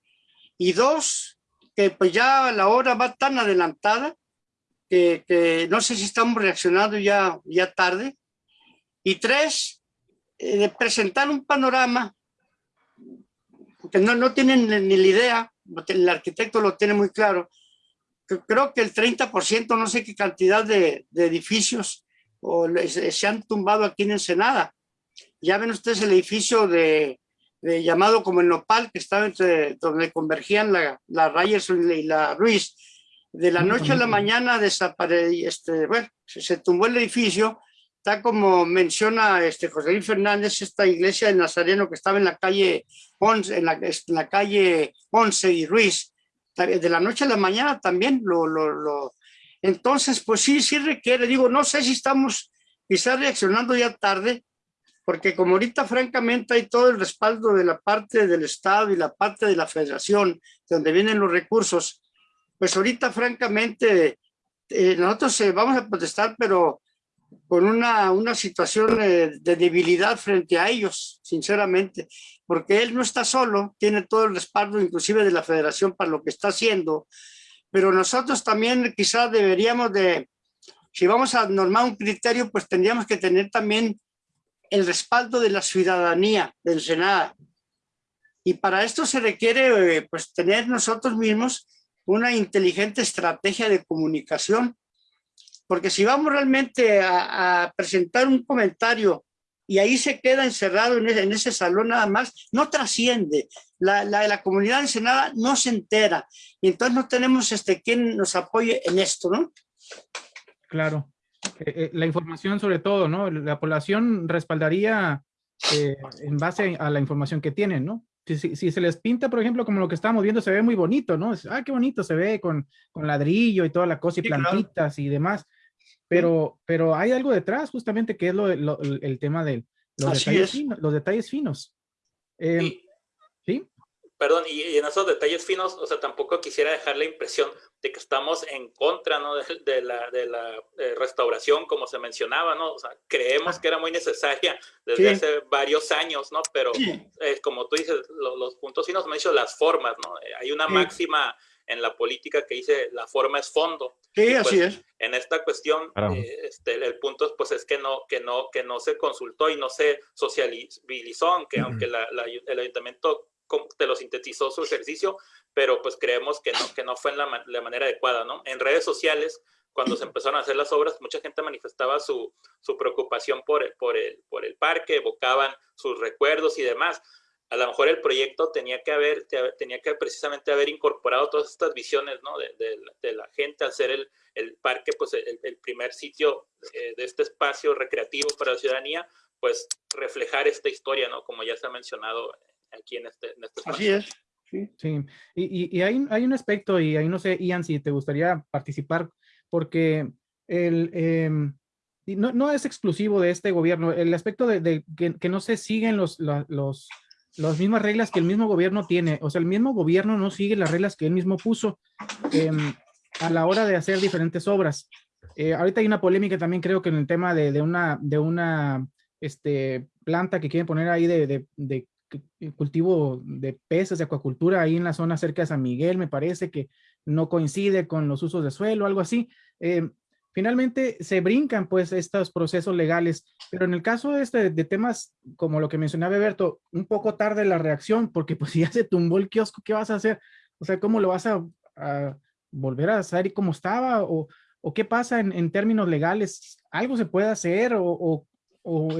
Y dos, que pues ya la hora va tan adelantada que, que no sé si estamos reaccionando ya, ya tarde. Y tres, eh, de presentar un panorama, porque no, no tienen ni la idea, el arquitecto lo tiene muy claro, que creo que el 30%, no sé qué cantidad de, de edificios o se, se han tumbado aquí en Ensenada. Ya ven ustedes el edificio de, eh, llamado como el Nopal, que estaba entre donde convergían la, la Ryerson y la Ruiz. De la noche a la mañana desapareció, este, bueno, se, se, tumbó el edificio, está como menciona este José Luis Fernández, esta iglesia de Nazareno que estaba en la calle 11, en la, en la calle 11 y Ruiz. De la noche a la mañana también lo, lo, lo Entonces, pues sí, sí requiere, digo, no sé si estamos quizás reaccionando ya tarde, porque como ahorita francamente hay todo el respaldo de la parte del Estado y la parte de la Federación, de donde vienen los recursos, pues ahorita francamente eh, nosotros eh, vamos a protestar, pero con una, una situación eh, de debilidad frente a ellos, sinceramente, porque él no está solo, tiene todo el respaldo inclusive de la federación para lo que está haciendo, pero nosotros también quizás deberíamos de, si vamos a normar un criterio, pues tendríamos que tener también el respaldo de la ciudadanía del Senado. Y para esto se requiere eh, pues tener nosotros mismos una inteligente estrategia de comunicación porque si vamos realmente a, presentar un comentario y ahí se queda encerrado en ese, salón nada más, no trasciende. La, la, comunidad ensenada no se entera. Y entonces no tenemos este, quien nos apoye en esto, ¿no? Claro. Eh, eh, la información sobre todo, ¿no? La población respaldaría eh, en base a la información que tienen, ¿no? Si, si, se les pinta, por ejemplo, como lo que estamos viendo, se ve muy bonito, ¿no? Ah, qué bonito se ve con, con ladrillo y toda la cosa y plantitas y demás pero, pero hay algo detrás justamente que es lo, el tema de los detalles, finos, los detalles finos. Em, sí. Perdón, y, en esos detalles finos, o sea, tampoco quisiera dejar la impresión de que estamos en contra ¿no? de, la, de la eh, restauración, como se mencionaba, ¿no? O sea, creemos ah. que era muy necesaria desde hace varios años, ¿no? Pero eh, como tú dices, los puntos finos me han dicho las formas, ¿no? Eh, hay una máxima en la política que dice la forma es fondo. Sí, así pues, es. En esta cuestión, eh, este, el punto pues es que no, que, no, que no se consultó y no se socializó, aunque, aunque el ayuntamiento te lo sintetizó su ejercicio, pero pues creemos que no, que no fue en la, la manera adecuada, ¿no? En redes sociales, cuando se empezaron a hacer las obras, mucha gente manifestaba su, su preocupación por el, por, el, por el parque, evocaban sus recuerdos y demás a lo mejor el proyecto tenía que haber, tenía que precisamente haber incorporado todas estas visiones ¿no? de, de, la gente al ser el, el parque, pues el, el primer sitio eh, de este espacio recreativo para la ciudadanía, pues reflejar esta historia, ¿no? Como ya se ha mencionado aquí en este, en este espacio. Así es. Sí, sí. Y, y, hay, hay, un aspecto, y ahí no sé, Ian, si te gustaría participar, porque el, em, no, no, es exclusivo de este gobierno, el aspecto de, de que, que, no se siguen los, los las mismas reglas que el mismo gobierno tiene. O sea, el mismo gobierno no sigue las reglas que él mismo puso em, a la hora de hacer diferentes obras. Eh, ahorita hay una polémica también creo que en el tema de, una, de una este, planta que quieren poner ahí de, de, cultivo de peces, de acuacultura, ahí en la zona cerca de San Miguel, me parece que no coincide con los usos de suelo, algo así. Em, finalmente se brincan pues estos procesos legales, pero en el caso de, este, de temas como lo que mencionaba Berto, un poco tarde la reacción, porque pues si ya se tumbó el kiosco, ¿qué vas a hacer? O sea, ¿cómo lo vas a, volver a hacer y cómo estaba? ¿O, qué pasa en, términos legales? ¿Algo se puede hacer o,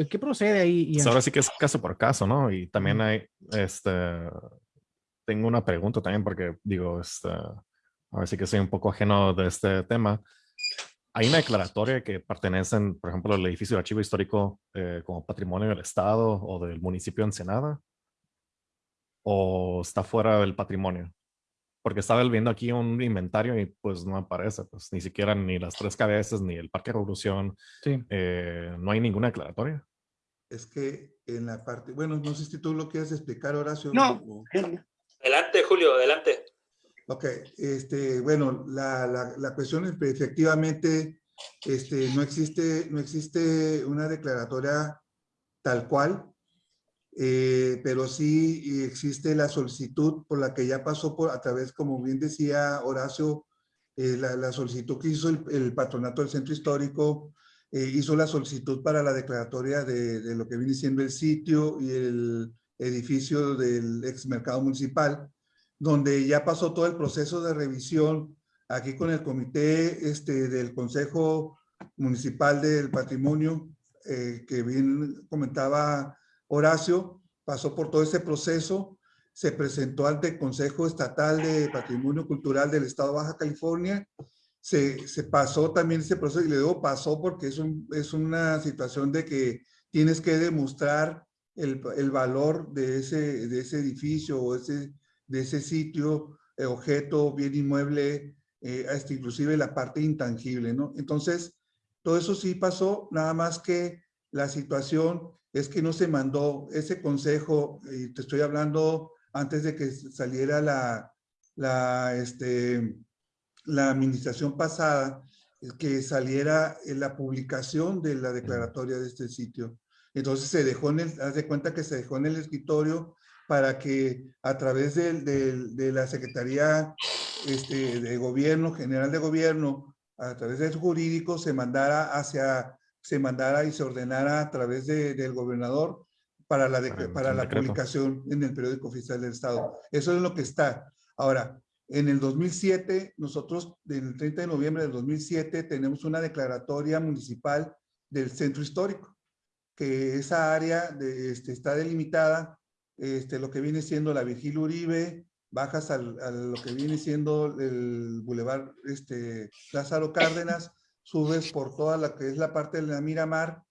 qué procede ahí? Pues ahora sí que es caso por caso, ¿no? Y también hay, este, tengo una pregunta también porque digo, este, a ver si que soy un poco ajeno de este tema hay una declaratoria que pertenecen, por ejemplo, al edificio de archivo histórico eh, como patrimonio del Estado o del municipio de Ensenada, o está fuera del patrimonio. Porque estaba viendo aquí un inventario y pues no aparece, pues ni siquiera ni las tres cabezas, ni el Parque Revolución, sí. eh, no hay ninguna declaratoria. Es que en la parte, bueno, no sé si tú lo quieres explicar, Horacio. No. O... Adelante, Julio, adelante. Ok, este, bueno, la, la, la cuestión es que efectivamente este, no, existe, no existe una declaratoria tal cual, eh, pero sí existe la solicitud por la que ya pasó por, a través, como bien decía Horacio, eh, la, la, solicitud que hizo el, el, patronato del centro histórico, eh, hizo la solicitud para la declaratoria de, de, lo que viene siendo el sitio y el edificio del ex mercado municipal donde ya pasó todo el proceso de revisión aquí con el comité este, del Consejo Municipal del Patrimonio, eh, que bien comentaba Horacio, pasó por todo ese proceso, se presentó ante el Consejo Estatal de Patrimonio Cultural del Estado Baja California, se, pasó también ese proceso, y le digo pasó porque es, un, es una situación de que tienes que demostrar el, valor de ese, de ese edificio o ese de ese sitio, eh, objeto, bien inmueble eh, hasta inclusive la parte intangible, ¿no? Entonces, todo eso sí pasó, nada más que la situación es que no se mandó ese consejo, y te estoy hablando antes de que saliera la, la, este, la administración pasada, que saliera la publicación de la declaratoria de este sitio. Entonces se dejó en el, haz de cuenta que se dejó en el escritorio para que a través de, de, la Secretaría este, de Gobierno, General de Gobierno, a través del jurídico, se mandara hacia, se mandara y se ordenara a través del gobernador para la, para, la publicación en el periódico oficial del Estado. Eso es lo que está. Ahora, en el 2007, nosotros, en el 30 de noviembre del 2007, tenemos una declaratoria municipal del centro histórico, que esa área de, este, está delimitada, este, lo que viene siendo la Virgil Uribe, bajas al, a lo que viene siendo el Boulevard este, Lázaro Cárdenas, subes por toda la que es la parte de la Miramar,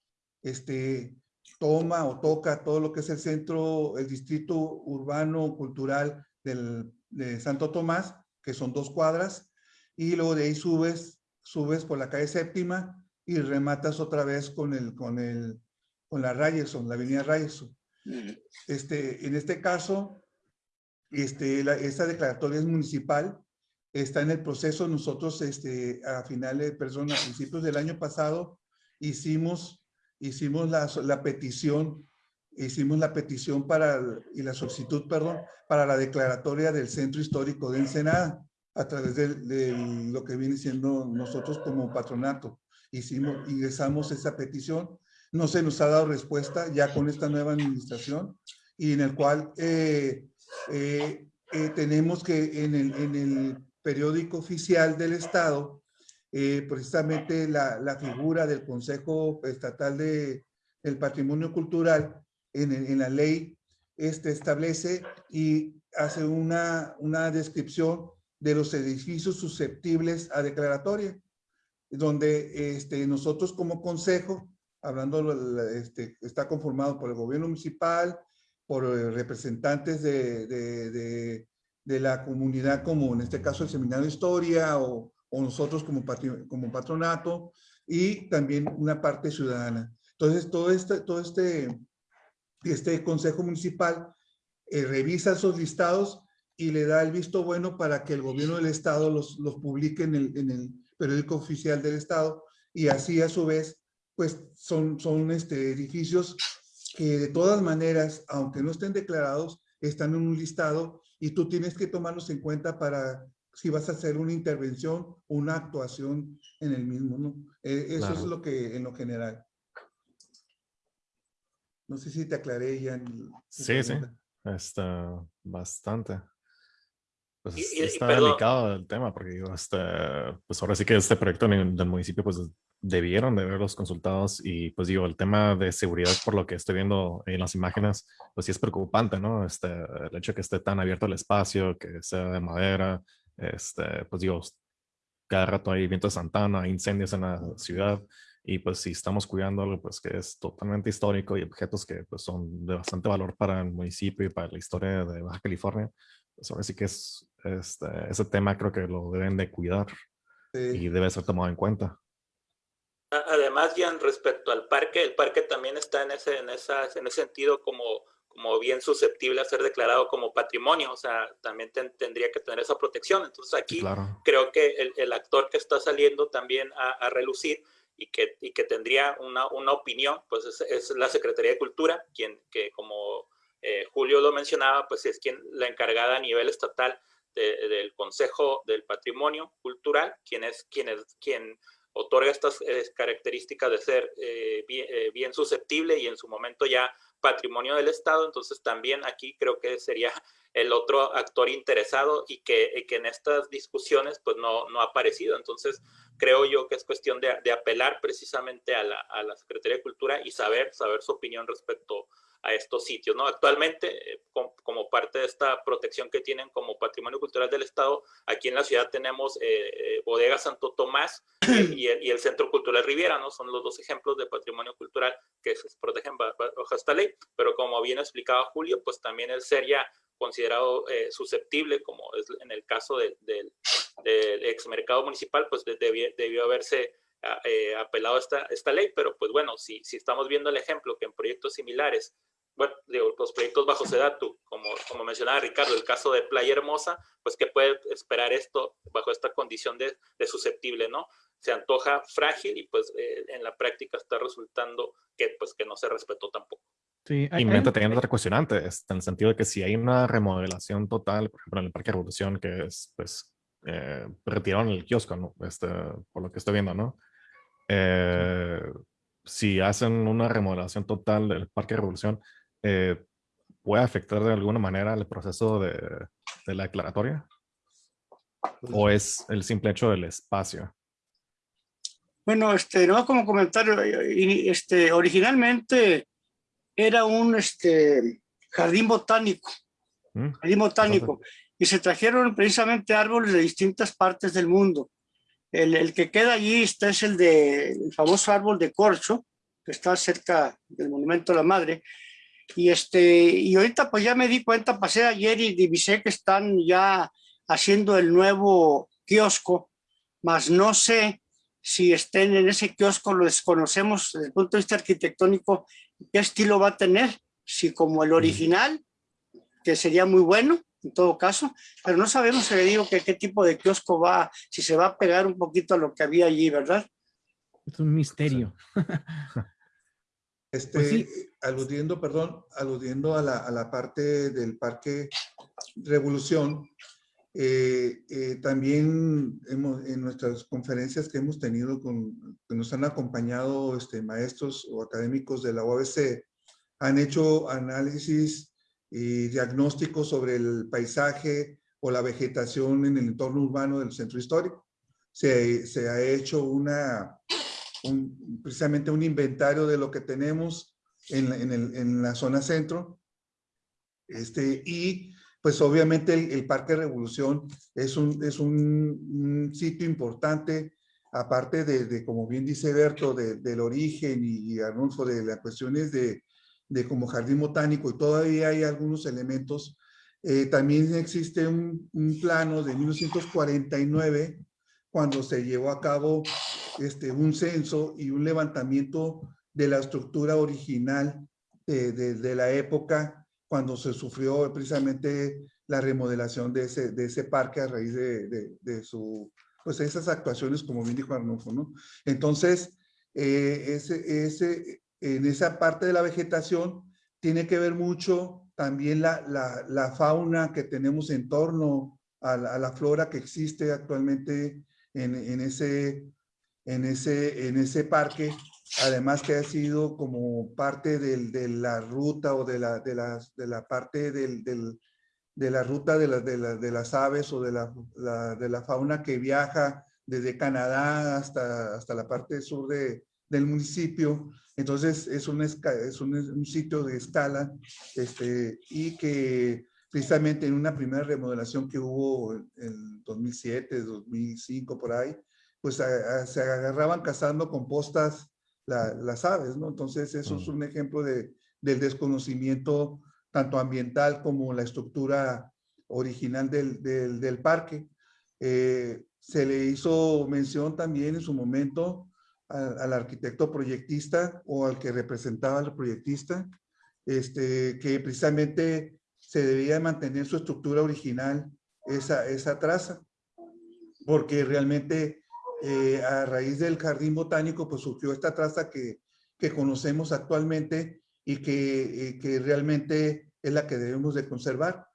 este, toma o toca todo lo que es el centro, el distrito urbano cultural del de Santo Tomás, que son dos cuadras, y luego de ahí subes, subes por la calle séptima y rematas otra vez con el, con el, con la Ryerson, la avenida Ryerson. Este, en este caso, este, la, esta declaratoria es municipal, está en el proceso. Nosotros, este, a finales, perdón, a principios del año pasado, hicimos, hicimos la, la petición hicimos la petición para, y la solicitud, perdón, para la declaratoria del Centro Histórico de Ensenada a través de, lo que viene siendo nosotros como patronato. Hicimos, ingresamos esa petición, no se nos ha dado respuesta ya con esta nueva administración y en el cual eh, eh, eh, tenemos que en el, en el, periódico oficial del Estado, precisamente la, la, figura del Consejo Estatal de, del Patrimonio Cultural en, la ley este, establece y hace una, una descripción de los edificios susceptibles a declaratoria, donde este, nosotros como consejo, hablando, este, está conformado por el gobierno municipal, por eh, representantes de, de, de, la comunidad, como en este caso el Seminario de Historia o, o nosotros como, como patronato, y también una parte ciudadana. Entonces, todo este, todo este este consejo municipal eh, revisa esos listados y le da el visto bueno para que el gobierno del estado los, los publique en el, en el, periódico oficial del estado y así a su vez pues son, son este, edificios que de todas maneras, aunque no estén declarados, están en un listado y tú tienes que tomarlos en cuenta para si vas a hacer una intervención, una actuación en el mismo, ¿no? Eh, eso es lo que en lo general. No sé si te aclaré ya. sí, sí, está bastante. Pues está delicado el tema porque digo, este, pues ahora sí que este proyecto del municipio pues debieron de verlos consultados y pues digo, el tema de seguridad por lo que estoy viendo en las imágenes, pues sí es preocupante, ¿no? Este, el hecho de que esté tan abierto el espacio, que sea de madera, este, pues digo, cada rato hay viento de Santana, hay incendios en la ciudad, y pues si estamos cuidando algo pues que es totalmente histórico y objetos que pues son de bastante valor para el municipio y para la historia de Baja California, pues ahora sí que es este, ese tema creo que lo deben de cuidar y debe ser tomado en cuenta. Además, Jan, respecto al parque, el parque también está en ese, en esa, en ese sentido como, como bien susceptible a ser declarado como patrimonio, o sea, también tendría que tener esa protección. Entonces aquí creo que el, el, actor que está saliendo también a, a relucir y que, y que tendría una, una opinión, pues es, es, la Secretaría de Cultura, quien que como eh, Julio lo mencionaba, pues es quien la encargada a nivel estatal del Consejo del Patrimonio Cultural, quien es quien, es, quien otorga estas eh, características de ser eh, bien, bien, susceptible y en su momento ya patrimonio del Estado. Entonces también aquí creo que sería el otro actor interesado y que, en estas discusiones pues no, no ha aparecido. Entonces creo yo que es cuestión de, de apelar precisamente a la, a la, Secretaría de Cultura y saber, saber su opinión respecto a estos sitios. ¿no? Actualmente, eh, com, como parte de esta protección que tienen como patrimonio cultural del Estado, aquí en la ciudad tenemos eh, eh, Bodega Santo Tomás y, el, y, el, Centro Cultural Riviera, ¿no? son los dos ejemplos de patrimonio cultural que se protegen bajo esta ley, pero como bien explicaba Julio, pues también el ser ya considerado eh, susceptible, como es en el caso de, de, ex mercado municipal, pues debió, debió haberse eh, apelado esta, esta ley, pero pues bueno, si, si estamos viendo el ejemplo que en proyectos similares, bueno, digo, los proyectos bajo SEDATU, como, como mencionaba Ricardo, el caso de Playa Hermosa, pues que puede esperar esto bajo esta condición de, de susceptible, ¿no? Se antoja frágil y pues eh, en la práctica está resultando que pues que no se respetó tampoco. Sí, hay, y me teniendo otra cuestionante, en el sentido de que si hay una remodelación total, por ejemplo, en el Parque Revolución, que es, pues, eh, retiraron el kiosco, ¿no? Este, por lo que estoy viendo, ¿no? Eh, si hacen una remodelación total del Parque Revolución, eh, ¿puede afectar de alguna manera el proceso de, de la declaratoria? ¿O es el simple hecho del espacio? Bueno, este, no como comentario, este, originalmente era un este, jardín botánico, mm, jardín botánico, y se trajeron precisamente árboles de distintas partes del mundo. El, el que queda allí está, es el, de, el famoso árbol de corcho, que está cerca del Monumento a la Madre, y, este, y ahorita pues ya me di cuenta, pasé ayer y divisé que están ya haciendo el nuevo kiosco, mas no sé si estén en ese kiosco, lo desconocemos desde el punto de vista arquitectónico, qué estilo va a tener, si como el original, que sería muy bueno en todo caso, pero no sabemos, se le digo, que qué tipo de kiosco va, si se va a pegar un poquito a lo que había allí, ¿verdad? Es un misterio. Este, pues aludiendo, perdón, aludiendo a la, a la, parte del Parque Revolución, eh, eh, también hemos, en nuestras conferencias que hemos tenido con, que nos han acompañado este, maestros o académicos de la UABC, han hecho análisis y diagnósticos sobre el paisaje o la vegetación en el entorno urbano del centro histórico. Se, se ha hecho una, un, precisamente un inventario de lo que tenemos en, en, el, en la zona centro. Este, y pues obviamente el, Parque Revolución es un, es un, sitio importante, aparte de, como bien dice Berto, del origen y, Arnulfo, de las cuestiones de, de, como jardín botánico y todavía hay algunos elementos. Eh, también existe un, un, plano de 1949 cuando se llevó a cabo este, un censo y un levantamiento de la estructura original de, de la época cuando se sufrió precisamente la remodelación de ese, de ese parque a raíz de, de, su, pues esas actuaciones, como bien dijo Arnulfo, ¿no? Entonces, eh, ese, ese, en esa parte de la vegetación tiene que ver mucho también la, la, la fauna que tenemos en torno a la, a la, flora que existe actualmente en, en, ese, en, ese, en ese parque además que ha sido como parte del, de la ruta o de la, de las, de la parte del, del, de la ruta de, la, de, la, de, las aves o de la, de la fauna que viaja desde Canadá hasta, hasta la parte sur de, del municipio. Entonces es un, es un, un sitio de escala este, y que precisamente en una primera remodelación que hubo en 2007, 2005, por ahí, pues se agarraban cazando compostas las aves, ¿no? Entonces, eso es un ejemplo de, del desconocimiento tanto ambiental como la estructura original del, del, del parque. Eh, se le hizo mención también en su momento al, arquitecto proyectista o al que representaba al proyectista, este, que precisamente se debía mantener su estructura original, esa, esa traza, porque realmente eh, a raíz del jardín botánico, pues surgió esta traza que, que conocemos actualmente y que, eh, que, realmente es la que debemos de conservar.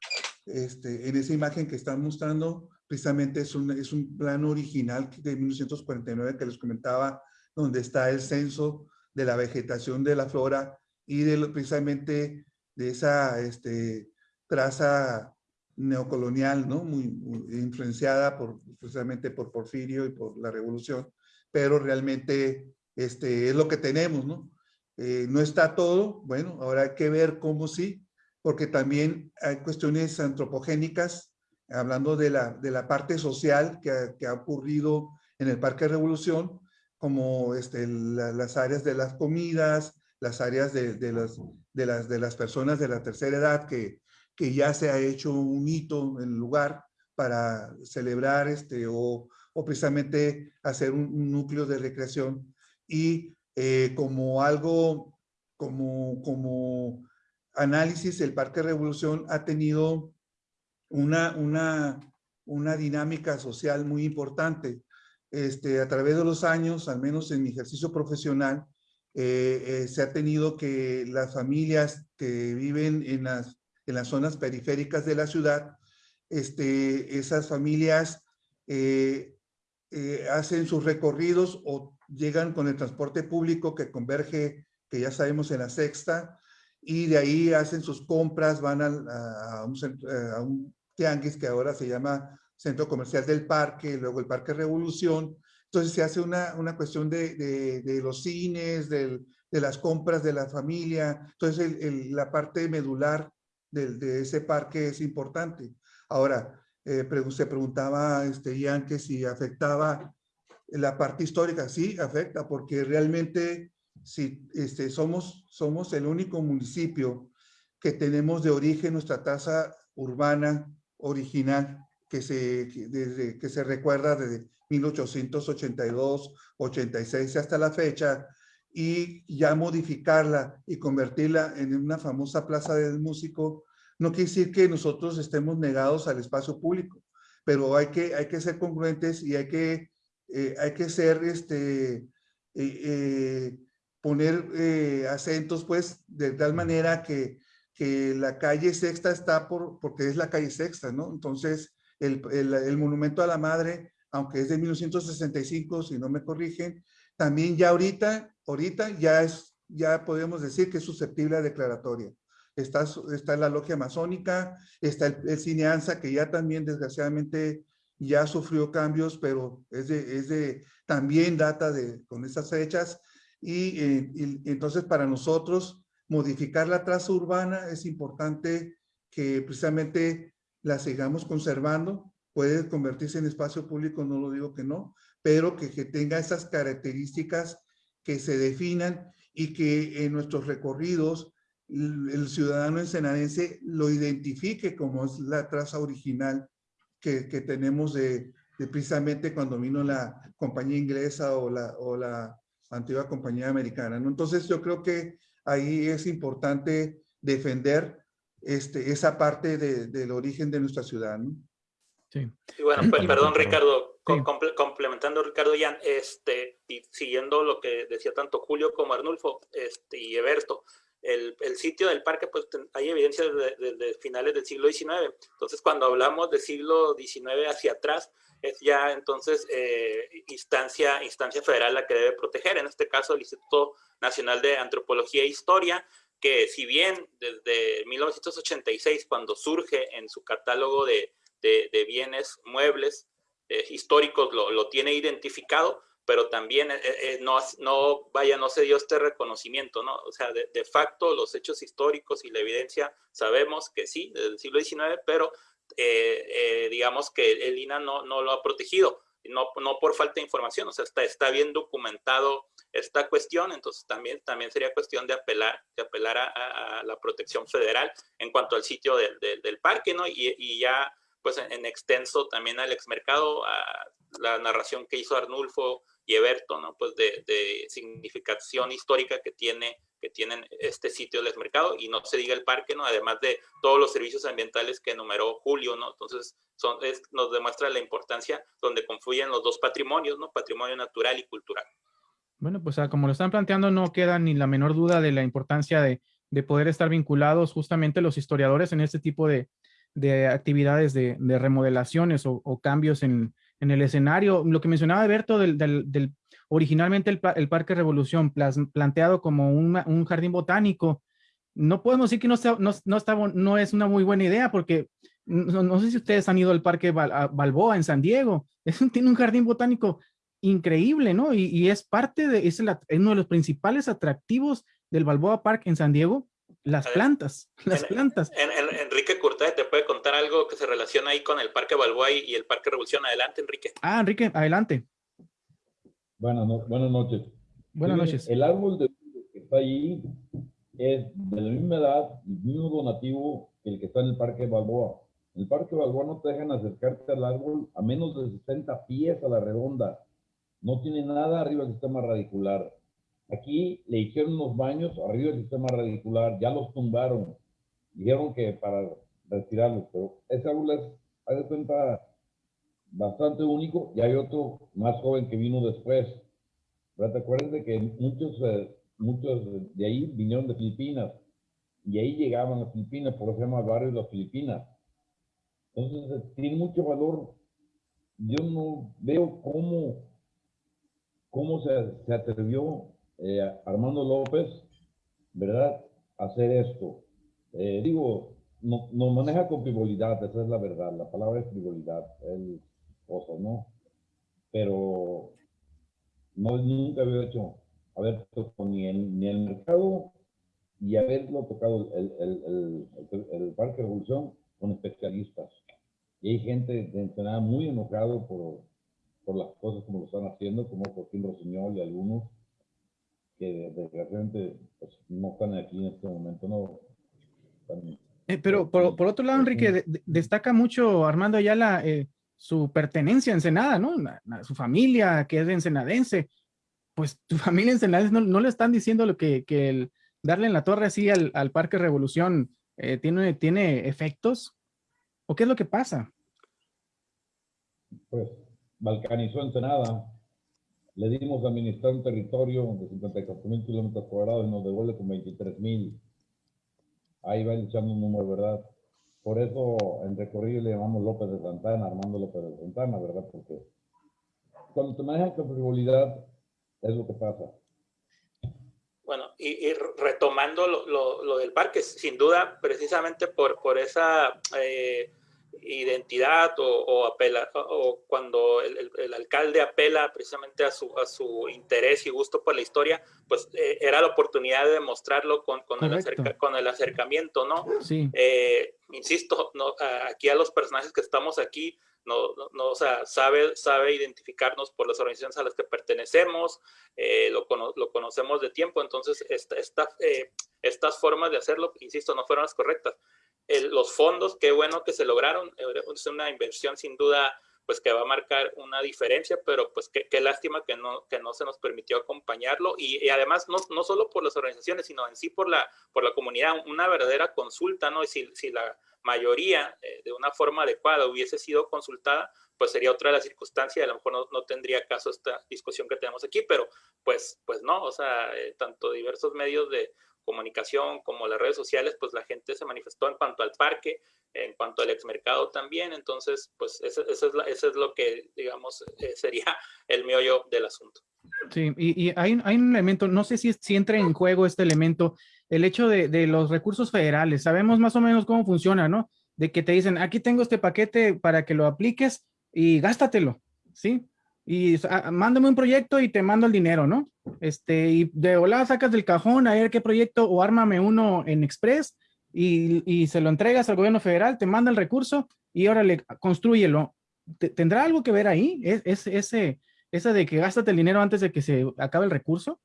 Este, en esa imagen que están mostrando, precisamente es un, es un plano original de 1949 que les comentaba, donde está el censo de la vegetación de la flora y de precisamente de esa este, traza neocolonial, ¿no? Muy, influenciada por, precisamente por Porfirio y por la revolución, pero realmente este, es lo que tenemos, ¿no? Eh, no está todo, bueno, ahora hay que ver cómo sí, porque también hay cuestiones antropogénicas, hablando de la, de la parte social que ha, que ha ocurrido en el Parque Revolución, como este, las áreas de las comidas, las áreas de, de, las, de, las, de las personas de la tercera edad que, que ya se ha hecho un hito en el lugar para celebrar este, o, o precisamente hacer un, núcleo de recreación. Y eh, como algo, como, como análisis, el Parque Revolución ha tenido una, una, una dinámica social muy importante. Este, a través de los años, al menos en mi ejercicio profesional, eh, eh, se ha tenido que las familias que viven en las, en las zonas periféricas de la ciudad, este, esas familias eh, hacen sus recorridos o llegan con el transporte público que converge, que ya sabemos en la sexta, y de ahí hacen sus compras, van a, un, a un tianguis que ahora se llama Centro Comercial del Parque, luego el Parque Revolución. Entonces se hace una, una cuestión de, de, los cines, del, de las compras de la familia. Entonces el, la parte medular de, ese parque es importante. Ahora, eh, se preguntaba este, Ian que si afectaba la parte histórica. Sí, afecta, porque realmente si este, somos, somos el único municipio que tenemos de origen nuestra tasa urbana original que se, desde, que se recuerda desde 1882, 86 hasta la fecha, y ya modificarla y convertirla en una famosa plaza del músico, no quiere decir que nosotros estemos negados al espacio público, pero hay que, hay que ser congruentes y hay que, eh, hay que ser, este, eh, eh, poner acentos, pues, de tal manera que, que la calle Sexta está por, porque es la calle Sexta, ¿no? Entonces, el, monumento a la madre, aunque es de 1965, si no me corrigen, también ya ahorita, ahorita ya es, ya podemos decir que es susceptible a declaratoria. Está, está la logia masónica, está el, cineanza que ya también desgraciadamente ya sufrió cambios, pero es de, es de también data de, con esas fechas. Y, eh, y, entonces para nosotros modificar la traza urbana es importante que precisamente la sigamos conservando, puede convertirse en espacio público, no lo digo que no, pero que, que tenga esas características que se definan y que en nuestros recorridos el, ciudadano ensenadense lo identifique como es la traza original que, que tenemos de, de, precisamente cuando vino la compañía inglesa o la, o la antigua compañía americana. ¿no? Entonces yo creo que ahí es importante defender este, esa parte de, del origen de nuestra ciudad. ¿no? Sí. Y bueno, pues, perdón Ricardo, complementando Ricardo Jan, este, y siguiendo lo que decía tanto Julio como Arnulfo este, y Eberto, el, el, sitio del parque, pues hay evidencia desde, de finales del siglo XIX. Entonces, cuando hablamos del siglo XIX hacia atrás, es ya entonces eh, instancia, instancia federal la que debe proteger, en este caso el Instituto Nacional de Antropología e Historia, que si bien desde 1986, cuando surge en su catálogo de, de, bienes muebles eh, históricos, lo, lo, tiene identificado, pero también eh, eh, no, no, vaya, no se dio este reconocimiento, ¿no? O sea, de, de, facto, los hechos históricos y la evidencia sabemos que sí, desde el siglo XIX, pero digamos que el INA no, no lo ha protegido no, no por falta de información, o sea, está, está bien documentado esta cuestión, entonces también, también sería cuestión de apelar, de apelar a, la protección federal en cuanto al sitio del, del, parque, ¿no? Y, ya, pues en, extenso también al exmercado, a la narración que hizo Arnulfo y Eberto, ¿no? Pues de, significación histórica que tiene que tienen este sitio del mercado y no se diga el parque, ¿no? Además de todos los servicios ambientales que enumeró Julio, ¿no? Entonces, son, nos demuestra la importancia donde confluyen los dos patrimonios, ¿no? Patrimonio natural y cultural. Bueno, pues ah, como lo están planteando, no queda ni la menor duda de la importancia de, de poder estar vinculados justamente los historiadores en este tipo de, de actividades de, de remodelaciones o, cambios en, el escenario. Lo que mencionaba Alberto del, originalmente el, Parque Revolución planteado como un jardín botánico, no podemos decir que no, no, no, está, no es una muy buena idea porque no, sé si ustedes han ido al Parque Balboa en San Diego, tiene un jardín botánico increíble, ¿no? Y es parte de, es, uno de los principales atractivos del Balboa Park en San Diego, las plantas, las plantas. Enrique Curtay te puede contar algo que se relaciona ahí con el Parque Balboa y el Parque Revolución. Adelante, Enrique. Ah, Enrique, adelante. Buenas, buenas noches. Buenas noches. El árbol de que está ahí es de la misma edad y mismo donativo que el que está en el Parque Balboa. En el Parque Balboa no te dejan acercarte al árbol a menos de 60 pies a la redonda. No tiene nada arriba del sistema radicular. Aquí le hicieron unos baños arriba del sistema radicular, ya los tumbaron. Dijeron que para retirarlos, pero ese árbol es, a de cuenta, bastante único y hay otro más joven que vino después. ¿Verdad? ¿Te acuerdas de que muchos, eh, muchos de ahí vinieron de Filipinas y ahí llegaban a Filipinas, por eso se llama barrio de las Filipinas. Entonces, eh, tiene mucho valor. Yo no veo cómo, cómo se, se atrevió eh, Armando López, ¿verdad?, hacer esto. Eh, digo, no, no, maneja con frivolidad, esa es la verdad. La palabra es frivolidad, el cosa, ¿no? Pero no, nunca había hecho haber tocado ni el, ni el mercado y haberlo tocado el, el, el, el Parque Revolución con especialistas. Y hay gente de Ensenada muy enojado por, por las cosas como lo están haciendo, como Joaquín Rossiñol y algunos que desgraciadamente pues, no están aquí en este momento, no. Eh, pero por, por, otro lado, Enrique, destaca mucho Armando Ayala eh, su pertenencia a Ensenada, ¿no? su familia, que es ensenadense. Pues tu familia ensenadense no, no le están diciendo lo que, que el darle en la torre así al, al Parque Revolución eh, tiene, tiene efectos. ¿O qué es lo que pasa? Pues balcanizó Ensenada. Le dimos a administrar un territorio de 54 mil kilómetros cuadrados y nos devuelve con 23 mil. Ahí va echando un número, ¿verdad? Por eso en recorrido le llamamos López de Santana, Armando López de Santana, ¿verdad? Porque cuando te manejan con frivolidad es lo que pasa. Bueno, y, retomando lo, lo, lo, del parque, sin duda, precisamente por, por esa eh, identidad o, o, apela, o cuando el, el, alcalde apela precisamente a su, a su interés y gusto por la historia, pues eh, era la oportunidad de demostrarlo con, con, el, acerca, con el, acercamiento, ¿no? Sí. Eh, insisto, no, aquí a los personajes que estamos aquí, no, no, o sea, sabe, sabe identificarnos por las organizaciones a las que pertenecemos, eh, lo, lo, conocemos de tiempo, entonces esta, esta, estas formas de hacerlo, insisto, no fueron las correctas los fondos, qué bueno que se lograron, es una inversión sin duda pues que va a marcar una diferencia, pero pues qué, qué lástima que no, que no se nos permitió acompañarlo. Y, y, además no, no solo por las organizaciones, sino en sí por la, por la comunidad, una verdadera consulta, ¿no? Y si, si la mayoría eh, de una forma adecuada hubiese sido consultada, pues sería otra de las circunstancias, a lo mejor no, no, tendría caso esta discusión que tenemos aquí, pero pues, pues no, o sea, eh, tanto diversos medios de comunicación como las redes sociales, pues la gente se manifestó en cuanto al parque, en cuanto al exmercado también, entonces pues eso, es, es, lo que digamos eh, sería el meollo del asunto. Sí, y, y hay, hay, un elemento, no sé si, si entra en juego este elemento, el hecho de, de, los recursos federales, sabemos más o menos cómo funciona, ¿no? De que te dicen, aquí tengo este paquete para que lo apliques y gástatelo, ¿sí? Y ah, mándame un proyecto y te mando el dinero, ¿no? Este, y de volada sacas del cajón a ver qué proyecto o ármame uno en Express y, y se lo entregas al gobierno federal, te manda el recurso y órale, construyelo. ¿Tendrá algo que ver ahí? ¿Es, es ese, esa de que gástate el dinero antes de que se acabe el recurso?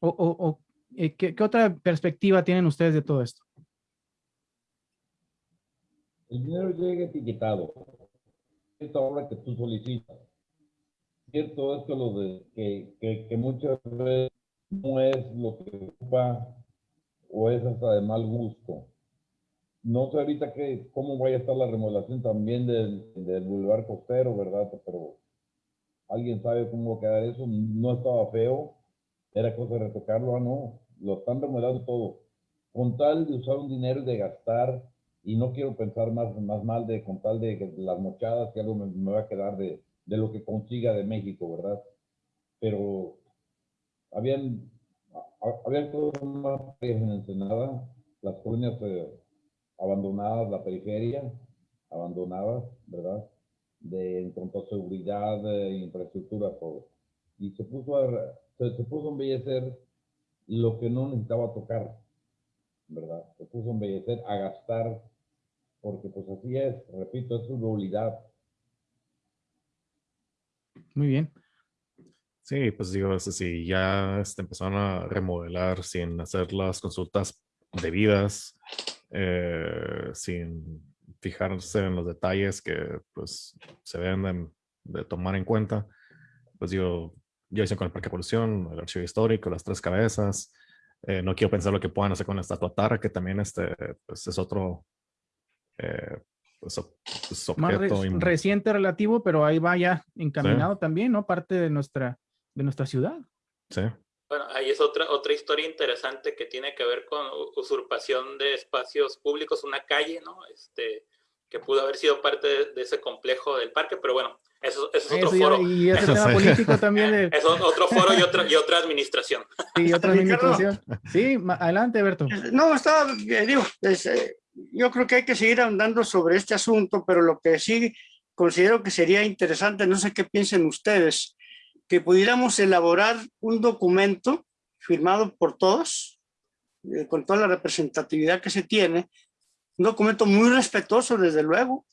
¿O, o, o eh, ¿qué, ¿qué, otra perspectiva tienen ustedes de todo esto? El dinero llega etiquetado. Esta obra que tú solicitas cierto esto lo de que, que, que, muchas veces no es lo que ocupa o es hasta de mal gusto. No sé ahorita que, cómo vaya a estar la remodelación también del, del Boulevard Costero, ¿verdad? Pero alguien sabe cómo va a quedar eso. No estaba feo, era cosa de retocarlo, ah, no. Lo están remodelando todo. Con tal de usar un dinero y de gastar, y no quiero pensar más, más mal de con tal de que las mochadas, que algo me, me va a quedar de, de lo que consiga de México, ¿verdad? Pero habían, habían cosas más en Ensenada, las colonias eh, abandonadas, la periferia, abandonadas, ¿verdad? De, en cuanto a seguridad, e infraestructura, todo. Y se puso a, se, puso embellecer lo que no necesitaba tocar, ¿verdad? Se puso a embellecer, a gastar, porque pues así es, repito, es su debilidad muy bien. Sí, pues digo, si ya este, empezaron a remodelar sin hacer las consultas debidas, eh, sin fijarse en los detalles que pues se deben de, tomar en cuenta. Pues yo, yo hice con el Parque Evolución, el Archivo Histórico, las Tres Cabezas. Eh, no quiero pensar lo que puedan hacer con la estatua Tara, que también este, pues es otro eh, pues, objeto. reciente relativo, pero ahí va ya encaminado también, ¿no? Parte de nuestra, de nuestra ciudad. Sí. Bueno, ahí es otra, otra historia interesante que tiene que ver con usurpación de espacios públicos, una calle, ¿no? Este, que pudo haber sido parte de, ese complejo del parque, pero bueno, eso, es otro foro. Y ese tema político también. Es otro foro y otra, y otra administración. Sí, otra administración. Sí, adelante, Berto. No, estaba, eh, digo, eh, yo creo que hay que seguir andando sobre este asunto, pero lo que sí considero que sería interesante, no sé qué piensen ustedes, que pudiéramos elaborar un documento firmado por todos, eh, con toda la representatividad que se tiene, un documento muy respetuoso desde luego,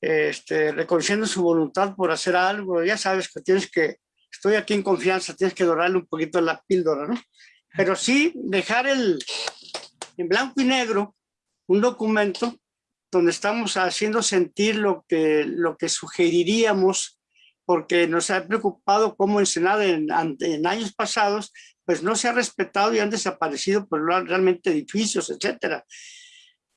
este, reconociendo su voluntad por hacer algo, ya sabes que tienes que, estoy aquí en confianza, tienes que dorarle un poquito la píldora, ¿no? Pero sí dejar el, en blanco y negro, un documento donde estamos haciendo sentir lo que, lo que sugeriríamos porque nos ha preocupado cómo en Senado en, en, años pasados, pues no se ha respetado y han desaparecido pues, realmente edificios, etcétera.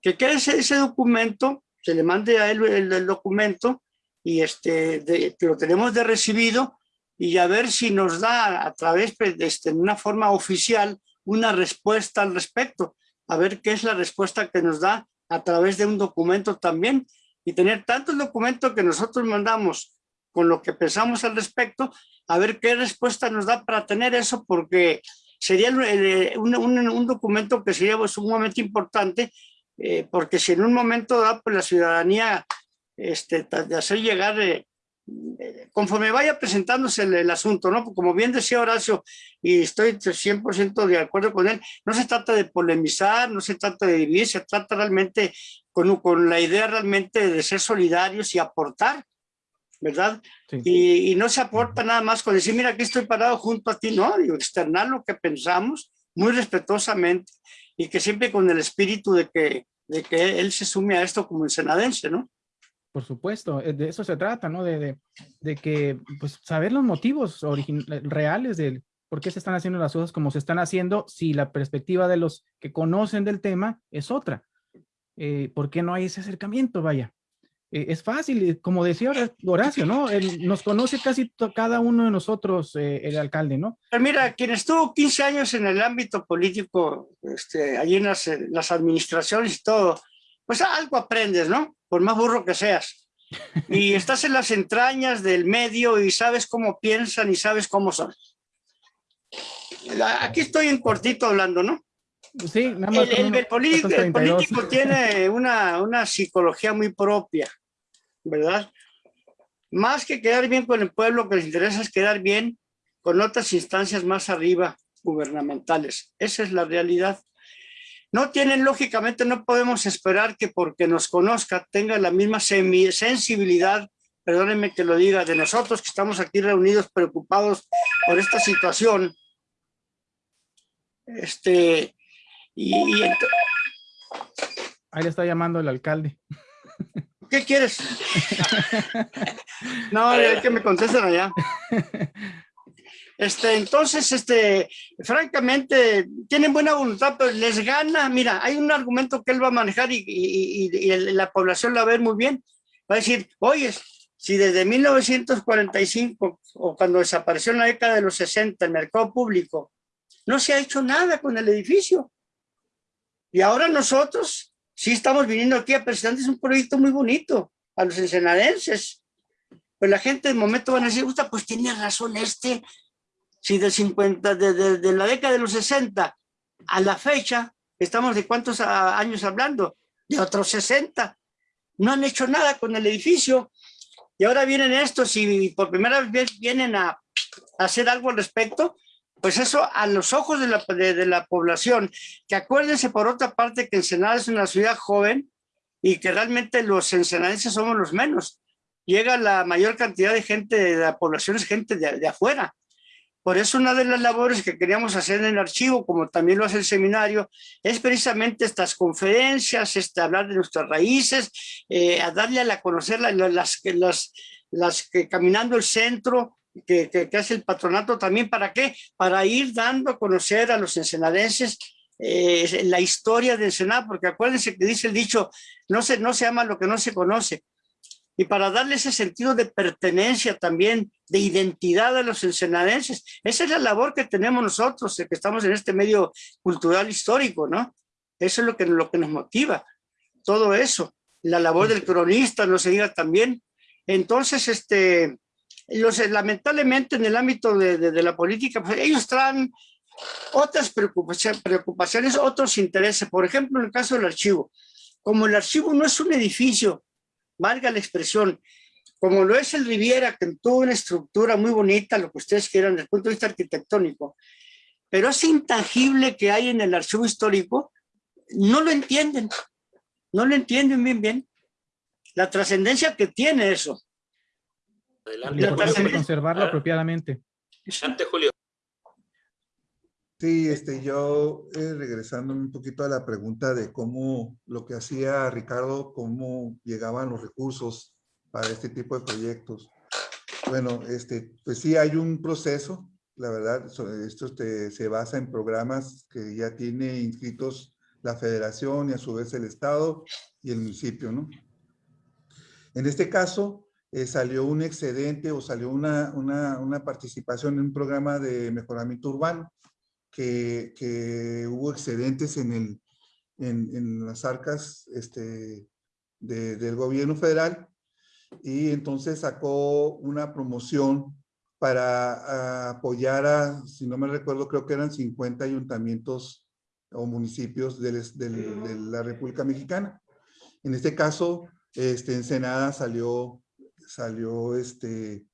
Que quede ese, documento, se le mande a él el, documento y este, lo tenemos de recibido y a ver si nos da a través pues, de este, una forma oficial una respuesta al respecto, a ver qué es la respuesta que nos da a través de un documento también y tener tantos documentos que nosotros mandamos con lo que pensamos al respecto, a ver qué respuesta nos da para tener eso, porque sería un, un, documento que sería pues, sumamente importante, eh, porque si en un momento da pues, la ciudadanía este, de hacer llegar, eh, conforme vaya presentándose el, asunto, ¿no? Como bien decía Horacio, y estoy 100% de acuerdo con él, no se trata de polemizar, no se trata de dividir, se trata realmente con, con la idea realmente de ser solidarios y aportar, ¿verdad? Y, no se aporta nada más con decir, mira, aquí estoy parado junto a ti, no, digo, externar lo que pensamos muy respetuosamente y que siempre con el espíritu de que, de que él se sume a esto como senadense, ¿no? Por supuesto, eh, de eso se trata, ¿no? De, que, pues, saber los motivos reales de por qué se están haciendo las cosas como se están haciendo, si la perspectiva de los que conocen del tema es otra. Eh, ¿Por qué no hay ese acercamiento? Vaya. Eh, es fácil, eh, como decía Horacio, ¿no? nos conoce casi cada uno de nosotros, eh, el alcalde, ¿no? mira, quien estuvo 15 años en el ámbito político, este, allí en las, administraciones y todo, pues algo aprendes, ¿no? Por más burro que seas. Y estás en las entrañas del medio y sabes cómo piensan y sabes cómo son. Aquí estoy en cortito hablando, ¿no? Sí, nada más el, político, tiene una, una psicología muy propia, ¿verdad? Más que quedar bien con el pueblo, lo que les interesa es quedar bien con otras instancias más arriba, gubernamentales. Esa es la realidad. No tienen, lógicamente, no podemos esperar que porque nos conozca tenga la misma sensibilidad, perdónenme que lo diga, de nosotros que estamos aquí reunidos preocupados por esta situación. Este, y, Ahí le está llamando el alcalde. ¿Qué quieres? no, hay que me contesten allá. Este, entonces, este, francamente, tienen buena voluntad, pero les gana. Mira, hay un argumento que él va a manejar y, y, la población la va a ver muy bien. Va a decir, oye, si desde 1945 o cuando desapareció en la década de los 60 el mercado público, no se ha hecho nada con el edificio. Y ahora nosotros sí estamos viniendo aquí a presentar un proyecto muy bonito a los ensenadenses. Pues la gente de momento van a decir, pues tiene razón este, si de 50, de, de, la década de los 60 a la fecha, estamos de cuántos años hablando, de otros 60, no han hecho nada con el edificio, y ahora vienen estos y por primera vez vienen a, a hacer algo al respecto, pues eso a los ojos de la, de, la población, que acuérdense por otra parte que Ensenada es una ciudad joven y que realmente los ensenadenses somos los menos. Llega la mayor cantidad de gente, de la población es gente de, de afuera. Por eso una de las labores que queríamos hacer en el archivo, como también lo hace el seminario, es precisamente estas conferencias, este, hablar de nuestras raíces, eh, a darle a la conocer las, las, las, las que caminando el centro, que, que, hace el patronato también, ¿para qué? Para ir dando a conocer a los ensenadenses eh, la historia de Ensenada, porque acuérdense que dice el dicho, no se, no se ama lo que no se conoce. Y para darle ese sentido de pertenencia también, de identidad a los ensenadenses. Esa es la labor que tenemos nosotros, que estamos en este medio cultural histórico, ¿no? Eso es lo que, lo que nos motiva, todo eso. La labor del cronista, no se diga también. Entonces, este, los, lamentablemente en el ámbito de, de, la política, pues ellos traen otras preocupaciones, preocupaciones, otros intereses. Por ejemplo, en el caso del archivo. Como el archivo no es un edificio, valga la expresión, como lo es el Riviera, que tuvo una estructura muy bonita, lo que ustedes quieran desde el punto de vista arquitectónico, pero ese intangible que hay en el archivo histórico, no lo entienden, no lo entienden bien bien. La trascendencia que tiene eso. Adelante. conservarlo ah. apropiadamente. Adelante, Julio. Sí, este, yo eh, regresando un poquito a la pregunta de cómo lo que hacía Ricardo, cómo llegaban los recursos para este tipo de proyectos. Bueno, este, pues sí hay un proceso, la verdad, esto este, se basa en programas que ya tiene inscritos la federación y a su vez el estado y el municipio, ¿no? En este caso, eh, salió un excedente o salió una, una, participación en un programa de mejoramiento urbano, que, que hubo excedentes en, el, en, en las arcas este, del gobierno federal y entonces sacó una promoción para apoyar a, si no me recuerdo, creo que eran 50 ayuntamientos o municipios de, de la República Mexicana. En este caso, este, Ensenada salió salió este,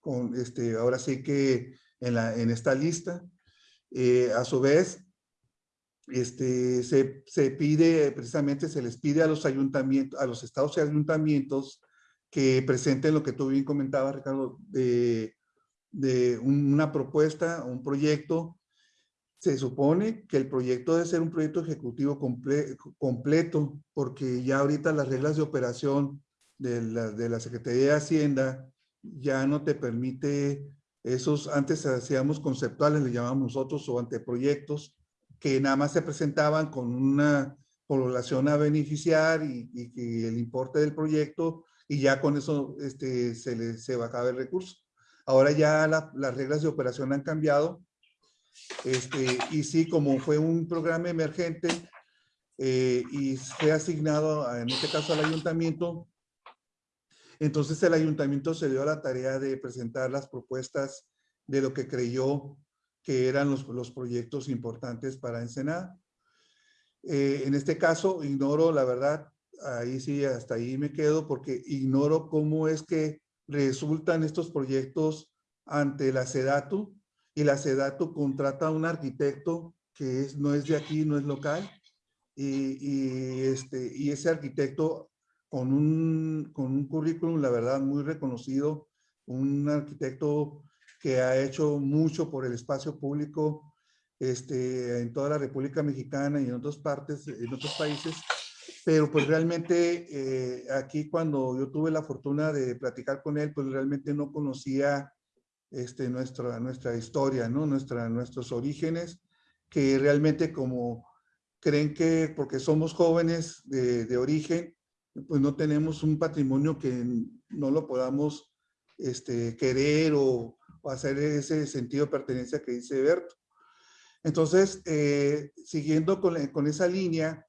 con este, ahora sí que en, la, en esta lista. Eh, a su vez, este, se, se, pide, precisamente se les pide a los ayuntamientos, a los estados y ayuntamientos que presenten lo que tú bien comentabas, Ricardo, de, de una propuesta, un proyecto. Se supone que el proyecto debe ser un proyecto ejecutivo comple completo, porque ya ahorita las reglas de operación de la, de la Secretaría de Hacienda ya no te permite esos, antes hacíamos conceptuales, le llamamos nosotros, o anteproyectos, que nada más se presentaban con una población a beneficiar y, y, el importe del proyecto, y ya con eso este, se, le, se bajaba el recurso. Ahora ya las reglas de operación han cambiado, este, y sí, como fue un programa emergente, eh, y fue asignado, en este caso al ayuntamiento, entonces el ayuntamiento se dio a la tarea de presentar las propuestas de lo que creyó que eran los, los proyectos importantes para Ensenada. Eh, en este caso, ignoro, la verdad, ahí sí, hasta ahí me quedo, porque ignoro cómo es que resultan estos proyectos ante la SEDATU, y la SEDATU contrata a un arquitecto que es, no es de aquí, no es local, y, y, este, y ese arquitecto con un, con un currículum, la verdad, muy reconocido, un arquitecto que ha hecho mucho por el espacio público este, en toda la República Mexicana y en otras partes, en otros países, pero pues realmente eh, aquí cuando yo tuve la fortuna de platicar con él, pues realmente no conocía este, nuestra, nuestra historia, ¿no? Nuestra, nuestros orígenes, que realmente como creen que porque somos jóvenes de, de origen, pues no tenemos un patrimonio que no lo podamos este, querer o, hacer ese sentido de pertenencia que dice Berto. Entonces, eh, siguiendo con, con, esa línea,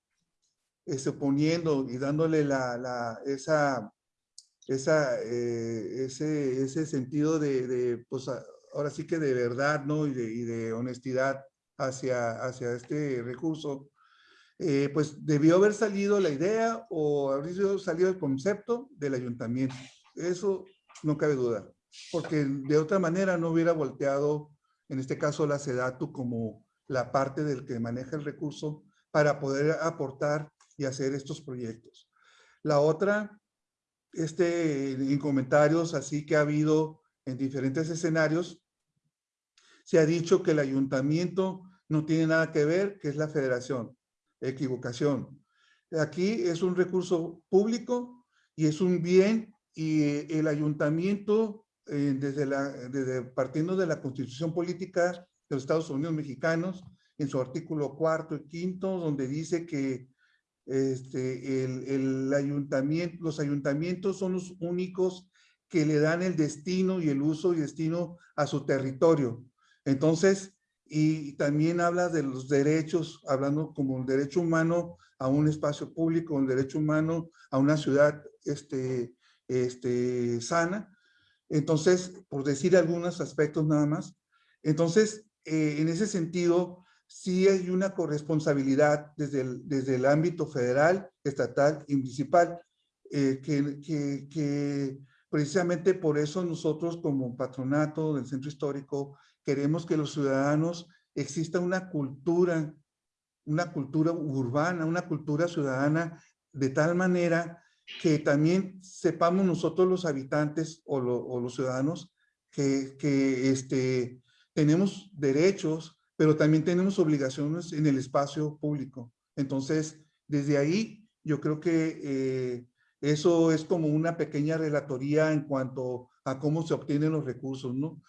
este, poniendo y dándole la, la esa, esa, eh, ese, ese sentido de, de, pues ahora sí que de verdad, ¿no? Y de, y de honestidad hacia, hacia este recurso, eh, pues debió haber salido la idea o haber salido el concepto del ayuntamiento. Eso no cabe duda, porque de otra manera no hubiera volteado, en este caso la SEDATU, como la parte del que maneja el recurso para poder aportar y hacer estos proyectos. La otra, este, en comentarios así que ha habido en diferentes escenarios, se ha dicho que el ayuntamiento no tiene nada que ver, que es la federación. Equivocación. Aquí es un recurso público y es un bien y el ayuntamiento, eh, desde la, desde, partiendo de la constitución política de los Estados Unidos mexicanos, en su artículo cuarto y quinto, donde dice que este, el, el ayuntamiento, los ayuntamientos son los únicos que le dan el destino y el uso y destino a su territorio. Entonces, y también habla de los derechos, hablando como el derecho humano a un espacio público, el derecho humano a una ciudad este, este, sana. Entonces, por decir algunos aspectos nada más. Entonces, eh, en ese sentido, sí hay una corresponsabilidad desde el, desde el ámbito federal, estatal y municipal, eh, que, que, que precisamente por eso nosotros como patronato del centro histórico queremos que los ciudadanos exista una cultura, una cultura urbana, una cultura ciudadana, de tal manera que también sepamos nosotros los habitantes o, los ciudadanos que, que este, tenemos derechos, pero también tenemos obligaciones en el espacio público. Entonces, desde ahí, yo creo que eh, eso es como una pequeña relatoría en cuanto a cómo se obtienen los recursos, ¿no?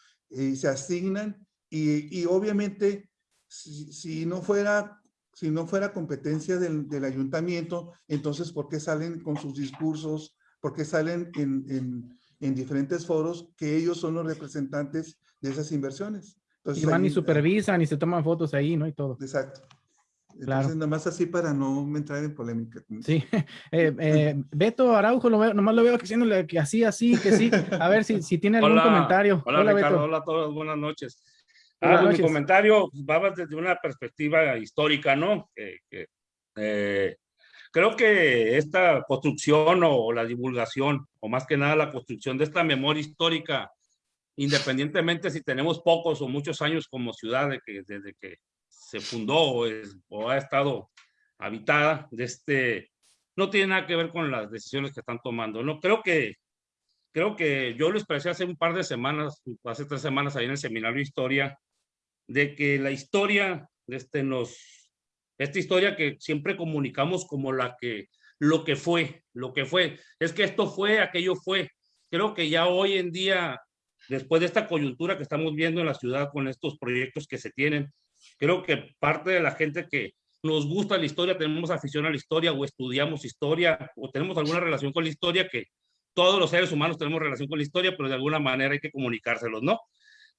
Se asignan y, y obviamente si, si, no fuera si no fuera competencia del, del, ayuntamiento, entonces ¿por qué salen con sus discursos? ¿Por qué salen en, en, en diferentes foros que ellos son los representantes de esas inversiones? Entonces, y van ahí, y supervisan y se toman fotos ahí, ¿no? Y todo. Exacto. Entonces, claro. nada más así para no entrar en polémica. Sí. Eh, eh, Beto Araujo, lo veo, nomás lo veo haciéndole que así, así, que sí. A ver si, si tiene algún hola, comentario. Hola, hola Ricardo. Beto. Hola a todos. Buenas noches. Ah, pues mi comentario va desde una perspectiva histórica, ¿no? Que, que, eh, creo que esta construcción o, o la divulgación, o más que nada la construcción de esta memoria histórica, independientemente si tenemos pocos o muchos años como ciudad, de que, desde que se fundó o, ha estado habitada, de este, no tiene nada que ver con las decisiones que están tomando. No creo que, creo que yo lo expresé hace un par de semanas, hace tres semanas ahí en el seminario de historia, de que la historia, de este, nos, esta historia que siempre comunicamos como la que, lo que fue, lo que fue, es que esto fue, aquello fue. Creo que ya hoy en día después de esta coyuntura que estamos viendo en la ciudad con estos proyectos que se tienen, creo que parte de la gente que nos gusta la historia, tenemos afición a la historia o estudiamos historia o tenemos alguna relación con la historia que todos los seres humanos tenemos relación con la historia, pero de alguna manera hay que comunicárselos, ¿no?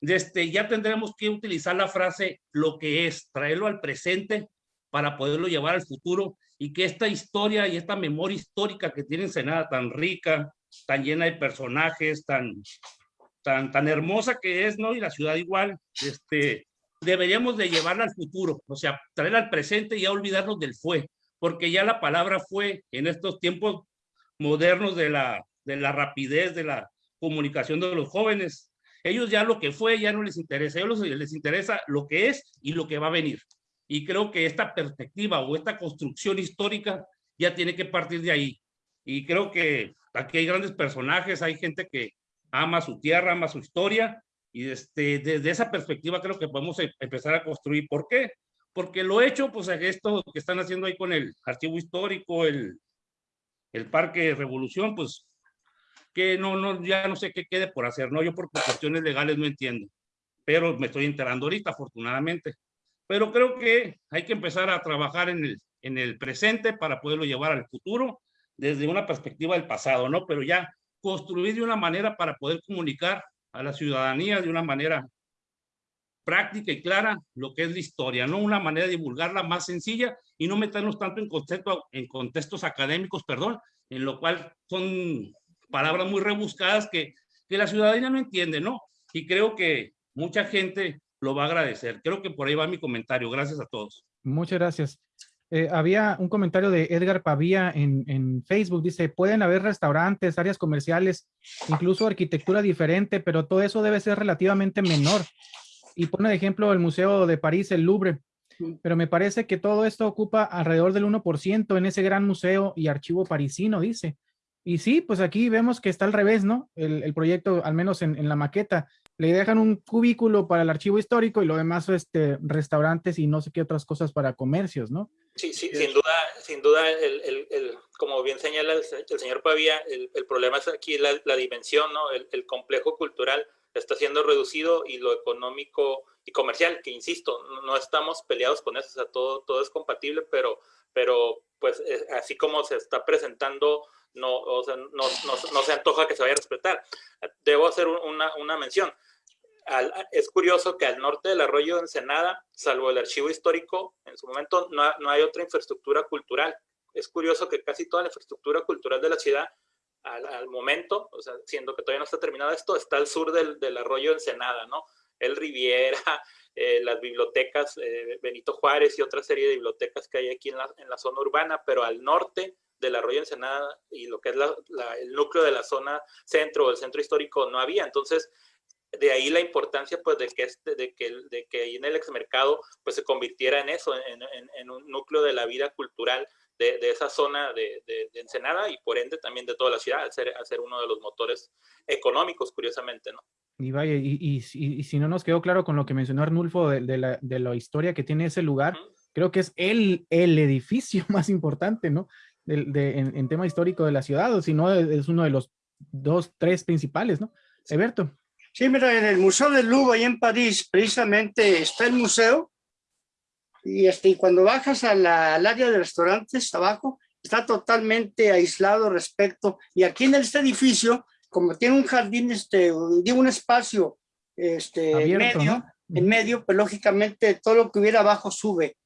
Este, ya tendremos que utilizar la frase lo que es, traerlo al presente para poderlo llevar al futuro y que esta historia y esta memoria histórica que tiene Ensenada tan rica, tan llena de personajes, tan, tan, tan hermosa que es, ¿no? Y la ciudad igual, este, deberíamos de llevarla al futuro, o sea, traerla al presente y ya olvidarnos del fue, porque ya la palabra fue en estos tiempos modernos de la, de la rapidez, de la comunicación de los jóvenes, ellos ya lo que fue ya no les interesa, ellos les interesa lo que es y lo que va a venir. Y creo que esta perspectiva o esta construcción histórica ya tiene que partir de ahí. Y creo que aquí hay grandes personajes, hay gente que ama su tierra, ama su historia, y este, desde esa perspectiva creo que podemos em, empezar a construir. ¿Por qué? Porque lo hecho, pues esto que están haciendo ahí con el archivo histórico, el, el Parque Revolución, pues que no, no, ya no sé qué quede por hacer, ¿no? Yo por cuestiones legales no entiendo, pero me estoy enterando ahorita, afortunadamente. Pero creo que hay que empezar a trabajar en el, en el presente para poderlo llevar al futuro desde una perspectiva del pasado, ¿no? Pero ya construir de una manera para poder comunicar a la ciudadanía de una manera práctica y clara lo que es la historia, no una manera de divulgarla más sencilla y no meternos tanto en, concepto, en contextos académicos, perdón, en lo cual son palabras muy rebuscadas que, que la ciudadanía no entiende, ¿no? Y creo que mucha gente lo va a agradecer. Creo que por ahí va mi comentario. Gracias a todos. Muchas gracias. Eh, había un comentario de Edgar Pavía en, en, Facebook, dice, pueden haber restaurantes, áreas comerciales, incluso arquitectura diferente, pero todo eso debe ser relativamente menor. Y pone de ejemplo el Museo de París, el Louvre, pero me parece que todo esto ocupa alrededor del 1% en ese gran museo y archivo parisino, dice. Y sí, pues aquí vemos que está al revés, ¿no? El, proyecto, al menos en, la maqueta, le dejan un cubículo para el archivo histórico y lo demás, este, restaurantes y no sé qué otras cosas para comercios, ¿no? Sí, sí, sin duda, sin duda, el, el, como bien señala el, señor Pavía, el, problema es aquí la, la dimensión, ¿no? El, complejo cultural está siendo reducido y lo económico y comercial, que insisto, no estamos peleados con eso, o sea, todo, todo es compatible, pero, pero pues eh, así como se está presentando no, o sea, no, no, se antoja que se vaya a respetar. Debo hacer una, una mención. Es curioso que al norte del arroyo de Ensenada, salvo el archivo histórico, en su momento no, no, hay otra infraestructura cultural. Es curioso que casi toda la infraestructura cultural de la ciudad, al, momento, o sea, siendo que todavía no está terminado esto, está al sur del, del arroyo de Ensenada, ¿no? El Riviera, eh, las bibliotecas eh, Benito Juárez y otra serie de bibliotecas que hay aquí en la, en la zona urbana, pero al norte del arroyo Ensenada y lo que es el núcleo de la zona centro o el centro histórico no había. Entonces, de ahí la importancia pues de que, este, de que, de que en el exmercado pues se convirtiera en eso, en, en, un núcleo de la vida cultural de, de esa zona de, de, Ensenada y por ende también de toda la ciudad, al ser, ser uno de los motores económicos, curiosamente, ¿no? Y vaya, y, y, y, si no nos quedó claro con lo que mencionó Arnulfo de, la, de la historia que tiene ese lugar, creo que es el, el edificio más importante, ¿no? de, en, tema histórico de la ciudad, o si no, es uno de los dos, tres principales, ¿no? Eberto. Sí, mira, en el Museo del Louvre, ahí en París, precisamente está el museo, y, este, y cuando bajas al área de restaurantes abajo, está totalmente aislado respecto, y aquí en este edificio, como tiene un jardín, este, digo, un espacio este, medio, en medio, pues lógicamente todo lo que hubiera abajo sube.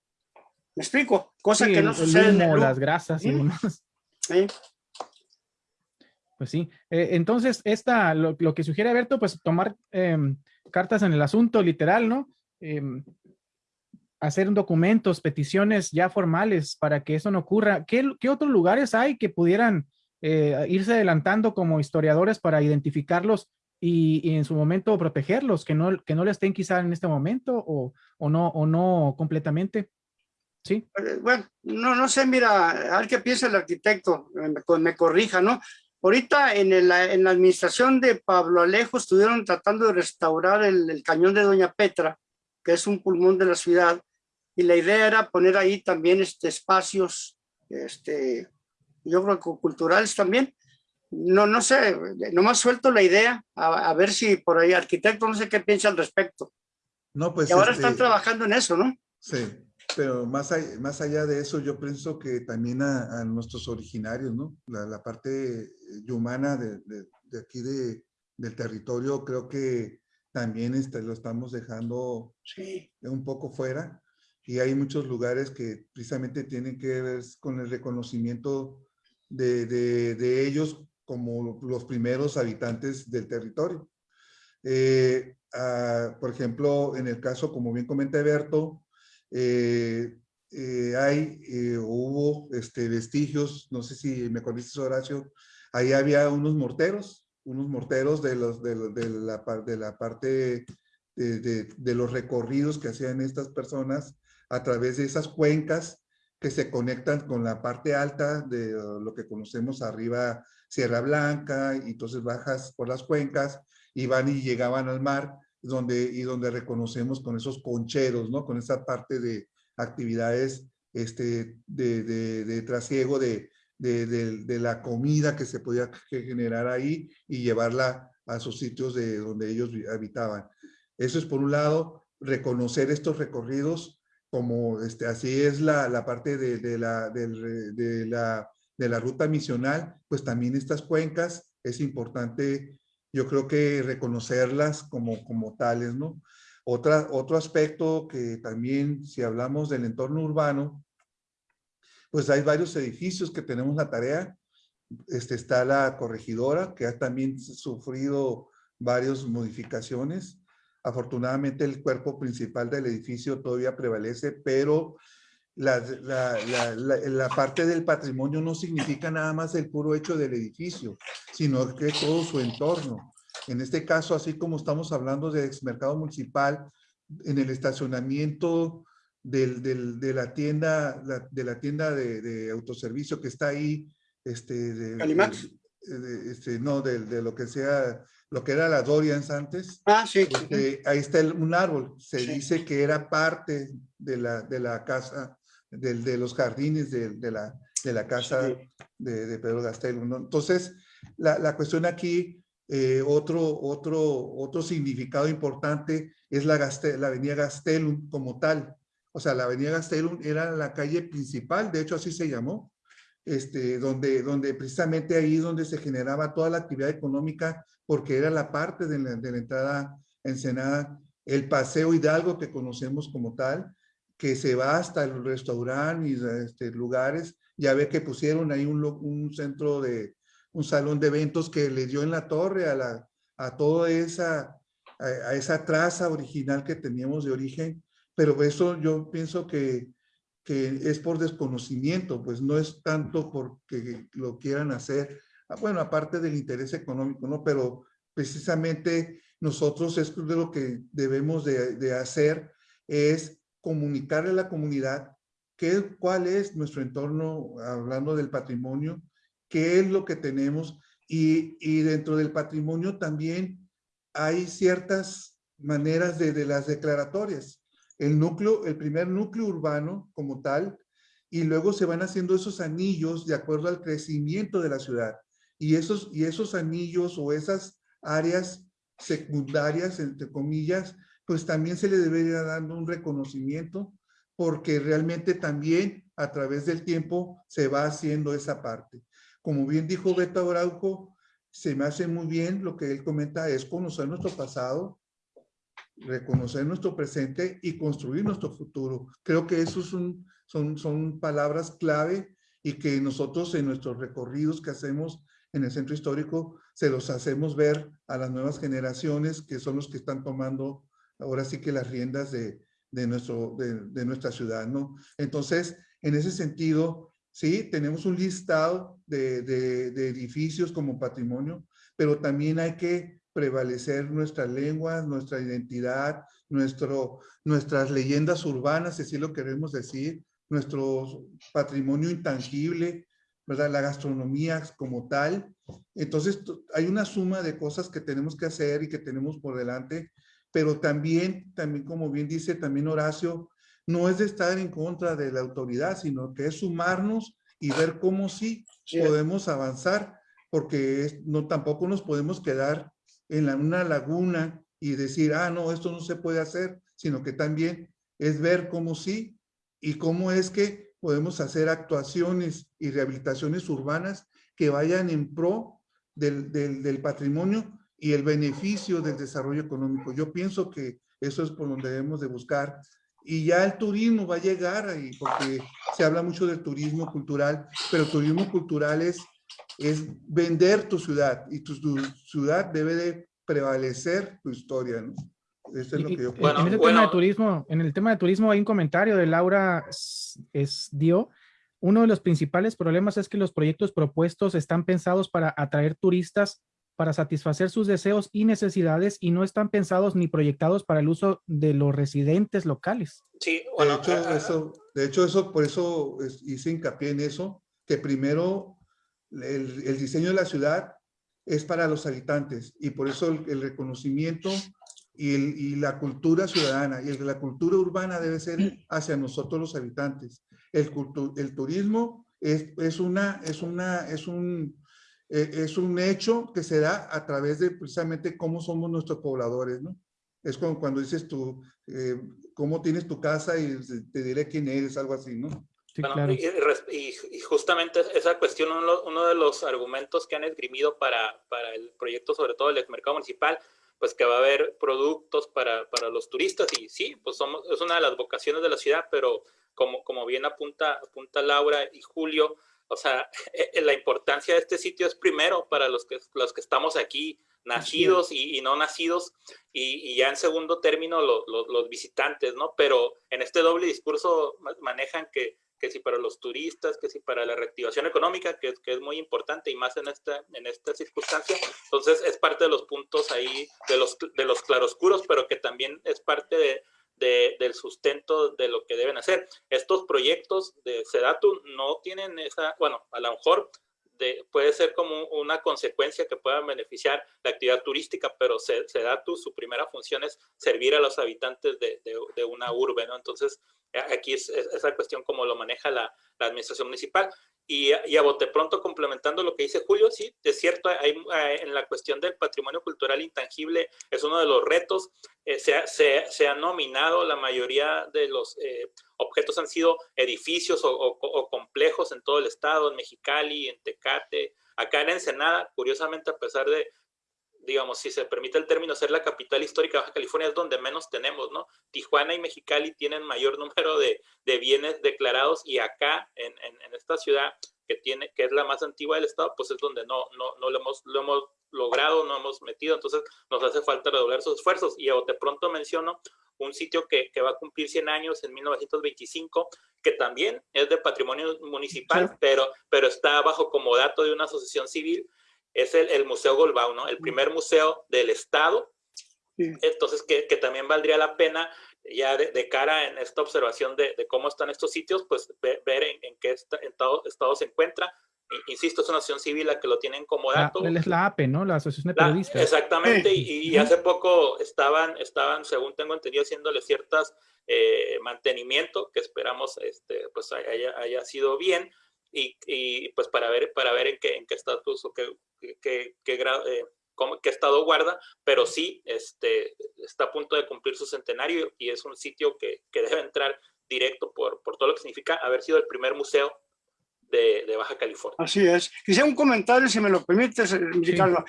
¿Me explico? Cosa que no sucede en el las grasas y demás. Sí. Pues sí. Eh, entonces, esta, lo, que sugiere Alberto, pues tomar em, cartas en el asunto, literal, ¿no? Em, hacer documentos, peticiones ya formales para que eso no ocurra. ¿Qué, qué otros lugares hay que pudieran eh, irse adelantando como historiadores para identificarlos y, en su momento protegerlos, que no, que no le estén quizá en este momento o, o, no, o no completamente? Sí. Eh, bueno, no, no sé, mira, a ver qué piensa el arquitecto, me, corrija, ¿no? Ahorita en, la administración de Pablo Alejo estuvieron tratando de restaurar el, cañón de Doña Petra, que es un pulmón de la ciudad, y la idea era poner ahí también este, espacios, este, yo creo que culturales también. No, no sé, nomás suelto la idea, a, ver si por ahí, arquitecto, no sé qué piensa al respecto. No, pues. Y ahora están este trabajando en eso, ¿no? Sí pero más, allá, más allá de eso, yo pienso que también a, nuestros originarios, ¿no? La, parte humana de, de, aquí de, del territorio, creo que también este, lo estamos dejando un poco fuera. Y hay muchos lugares que precisamente tienen que ver con el reconocimiento de, de ellos como los primeros habitantes del territorio. Eh, por ejemplo, en el caso, como bien comenta Berto, eh, eh, hay, eh, hubo este, vestigios, no sé si me conoces Horacio, ahí había unos morteros, unos morteros de, los, de, la, de la parte de, los recorridos que hacían estas personas a través de esas cuencas que se conectan con la parte alta de lo que conocemos arriba Sierra Blanca, y entonces bajas por las cuencas y van y llegaban al mar donde, y donde reconocemos con esos concheros, ¿no? Con esa parte de actividades este, de, de, de trasiego de, de, la comida que se podía generar ahí y llevarla a sus sitios de donde ellos habitaban. Eso es por un lado, reconocer estos recorridos como este, así es la, la parte de, la, la, de la ruta misional, pues también estas cuencas es importante yo creo que reconocerlas como, como tales, ¿no? Otra, otro aspecto que también, si hablamos del entorno urbano, pues hay varios edificios que tenemos la tarea. Este, está la corregidora, que ha también sufrido varias modificaciones. Afortunadamente el cuerpo principal del edificio todavía prevalece, pero la, la, la, parte del patrimonio no significa nada más el puro hecho del edificio, sino que todo su entorno. En este caso, así como estamos hablando de mercado municipal, en el estacionamiento del, del, de la tienda, de la tienda de, autoservicio que está ahí, este, de, Calimax. este, no, de, de, lo que sea, lo que era la Dorians antes. Ah, sí. Este, ahí está un árbol. Se dice que era parte de la, de la casa, de, de los jardines de, de, la, de la casa de, de, Pedro Gastelum. ¿no? Entonces, la, la, cuestión aquí, eh, otro, otro, otro significado importante es la, Gastel, la avenida Gastelum como tal. O sea, la avenida Gastelum era la calle principal, de hecho así se llamó, este, donde, donde precisamente ahí donde se generaba toda la actividad económica, porque era la parte de la, de la entrada Ensenada, el Paseo Hidalgo que conocemos como tal, que se va hasta el restaurante y este, lugares, ya ve que pusieron ahí un, un centro de, un salón de eventos que le dio en la torre a, la, a toda esa, a, a esa traza original que teníamos de origen, pero eso yo pienso que que es por desconocimiento, pues no es tanto porque lo quieran hacer, ah, bueno, aparte del interés económico, ¿no? Pero precisamente nosotros es de lo que debemos de, de hacer, es comunicarle a la comunidad qué, cuál es nuestro entorno, hablando del patrimonio, qué es lo que tenemos y, y dentro del patrimonio también hay ciertas maneras de, de las declaratorias el núcleo, el primer núcleo urbano como tal, y luego se van haciendo esos anillos de acuerdo al crecimiento de la ciudad. Y esos, y esos anillos o esas áreas secundarias, entre comillas, pues también se le debería dando un reconocimiento porque realmente también a través del tiempo se va haciendo esa parte. Como bien dijo Beto Araujo, se me hace muy bien lo que él comenta, es conocer nuestro pasado, reconocer nuestro presente y construir nuestro futuro. Creo que eso son, son, son palabras clave y que nosotros en nuestros recorridos que hacemos en el centro histórico se los hacemos ver a las nuevas generaciones que son los que están tomando ahora sí que las riendas de, de, nuestro, de, nuestra ciudad, ¿no? Entonces, en ese sentido, sí, tenemos un listado de, de, de edificios como patrimonio, pero también hay que prevalecer nuestras lenguas, nuestra identidad, nuestro, nuestras leyendas urbanas, si así lo queremos decir, nuestro patrimonio intangible, ¿verdad? La gastronomía como tal. Entonces, hay una suma de cosas que tenemos que hacer y que tenemos por delante, pero también, también como bien dice también Horacio, no es de estar en contra de la autoridad, sino que es sumarnos y ver cómo sí podemos avanzar, porque no tampoco nos podemos quedar en una laguna y decir, ah, no, esto no se puede hacer, sino que también es ver cómo sí y cómo es que podemos hacer actuaciones y rehabilitaciones urbanas que vayan en pro del, del, del patrimonio y el beneficio del desarrollo económico. Yo pienso que eso es por donde debemos de buscar. Y ya el turismo va a llegar ahí, porque se habla mucho del turismo cultural, pero el turismo cultural es es vender tu ciudad y tu, tu ciudad debe de prevalecer tu historia, ¿no? Eso es lo que yo bueno, en, el bueno. tema de turismo, en el tema de turismo hay un comentario de Laura es, dio. Uno de los principales problemas es que los proyectos propuestos están pensados para atraer turistas para satisfacer sus deseos y necesidades y no están pensados ni proyectados para el uso de los residentes locales. Sí, bueno. De hecho, uh, eso, de hecho eso, por eso hice hincapié en eso, que primero el, el, diseño de la ciudad es para los habitantes y por eso el, el reconocimiento y, el, y, la cultura ciudadana y la cultura urbana debe ser hacia nosotros los habitantes. El, el turismo es, es, una, es, una, es, un, eh, es un hecho que se da a través de precisamente cómo somos nuestros pobladores, ¿no? Es como cuando dices tú, eh, cómo tienes tu casa y te diré quién eres, algo así, ¿no? Sí, bueno, claro. y, y, y, justamente esa cuestión, uno, uno, de los argumentos que han esgrimido para, para el proyecto, sobre todo el mercado municipal, pues que va a haber productos para, para los turistas y sí, pues somos, es una de las vocaciones de la ciudad, pero como, como bien apunta, apunta Laura y Julio, o sea, la importancia de este sitio es primero para los que, los que estamos aquí, nacidos y, y, no nacidos, y, y, ya en segundo término lo, lo, los visitantes, ¿no? Pero en este doble discurso manejan que que si para los turistas, que si para la reactivación económica, que, que es muy importante y más en esta, en esta circunstancia. Entonces es parte de los puntos ahí, de los, de los claroscuros, pero que también es parte de, de, del sustento de lo que deben hacer. Estos proyectos de Sedatu no tienen esa, bueno, a lo mejor puede ser como una consecuencia que pueda beneficiar la actividad turística, pero se, se da tu, su primera función es servir a los habitantes de, de, una urbe, ¿no? Entonces, aquí es, esa cuestión como lo maneja la administración municipal. Y, a bote pronto, complementando lo que dice Julio, sí, es cierto, hay, eh, en la cuestión del patrimonio cultural intangible es uno de los retos. Eh, se, ha, nominado, la mayoría de los eh, objetos han sido edificios o, complejos en todo el estado, en Mexicali, en Tecate, acá en Ensenada, curiosamente, a pesar de digamos, si se permite el término, ser la capital histórica de Baja California es donde menos tenemos, ¿no? Tijuana y Mexicali tienen mayor número de, de bienes declarados y acá, en, en, esta ciudad, que, tiene, que es la más antigua del estado, pues es donde no, no, no lo, hemos, lo hemos logrado, no hemos metido, entonces nos hace falta redoblar sus esfuerzos. Y de pronto menciono un sitio que, que, va a cumplir 100 años en 1925, que también es de patrimonio municipal, pero, pero está bajo como dato de una asociación civil, es el, Museo Golbao, ¿no? El primer museo del Estado. Entonces, que, también valdría la pena, ya de, cara en esta observación de, cómo están estos sitios, pues ver, en, qué estado, se encuentra. Insisto, es una asociación civil la que lo tienen como dato. es la APE, ¿no? La Asociación de Periodistas. exactamente, y, hace poco estaban, estaban, según tengo entendido, haciéndole ciertas eh, mantenimiento, que esperamos este, pues haya, haya sido bien, y, y, pues para ver, para ver en qué, en qué estatus o qué, qué, qué, eh, qué estado guarda, pero sí este, está a punto de cumplir su centenario y es un sitio que, que debe entrar directo por, por todo lo que significa haber sido el primer museo de, de, Baja California. Así es. Quisiera un comentario, si me lo permites, eh, Ricardo.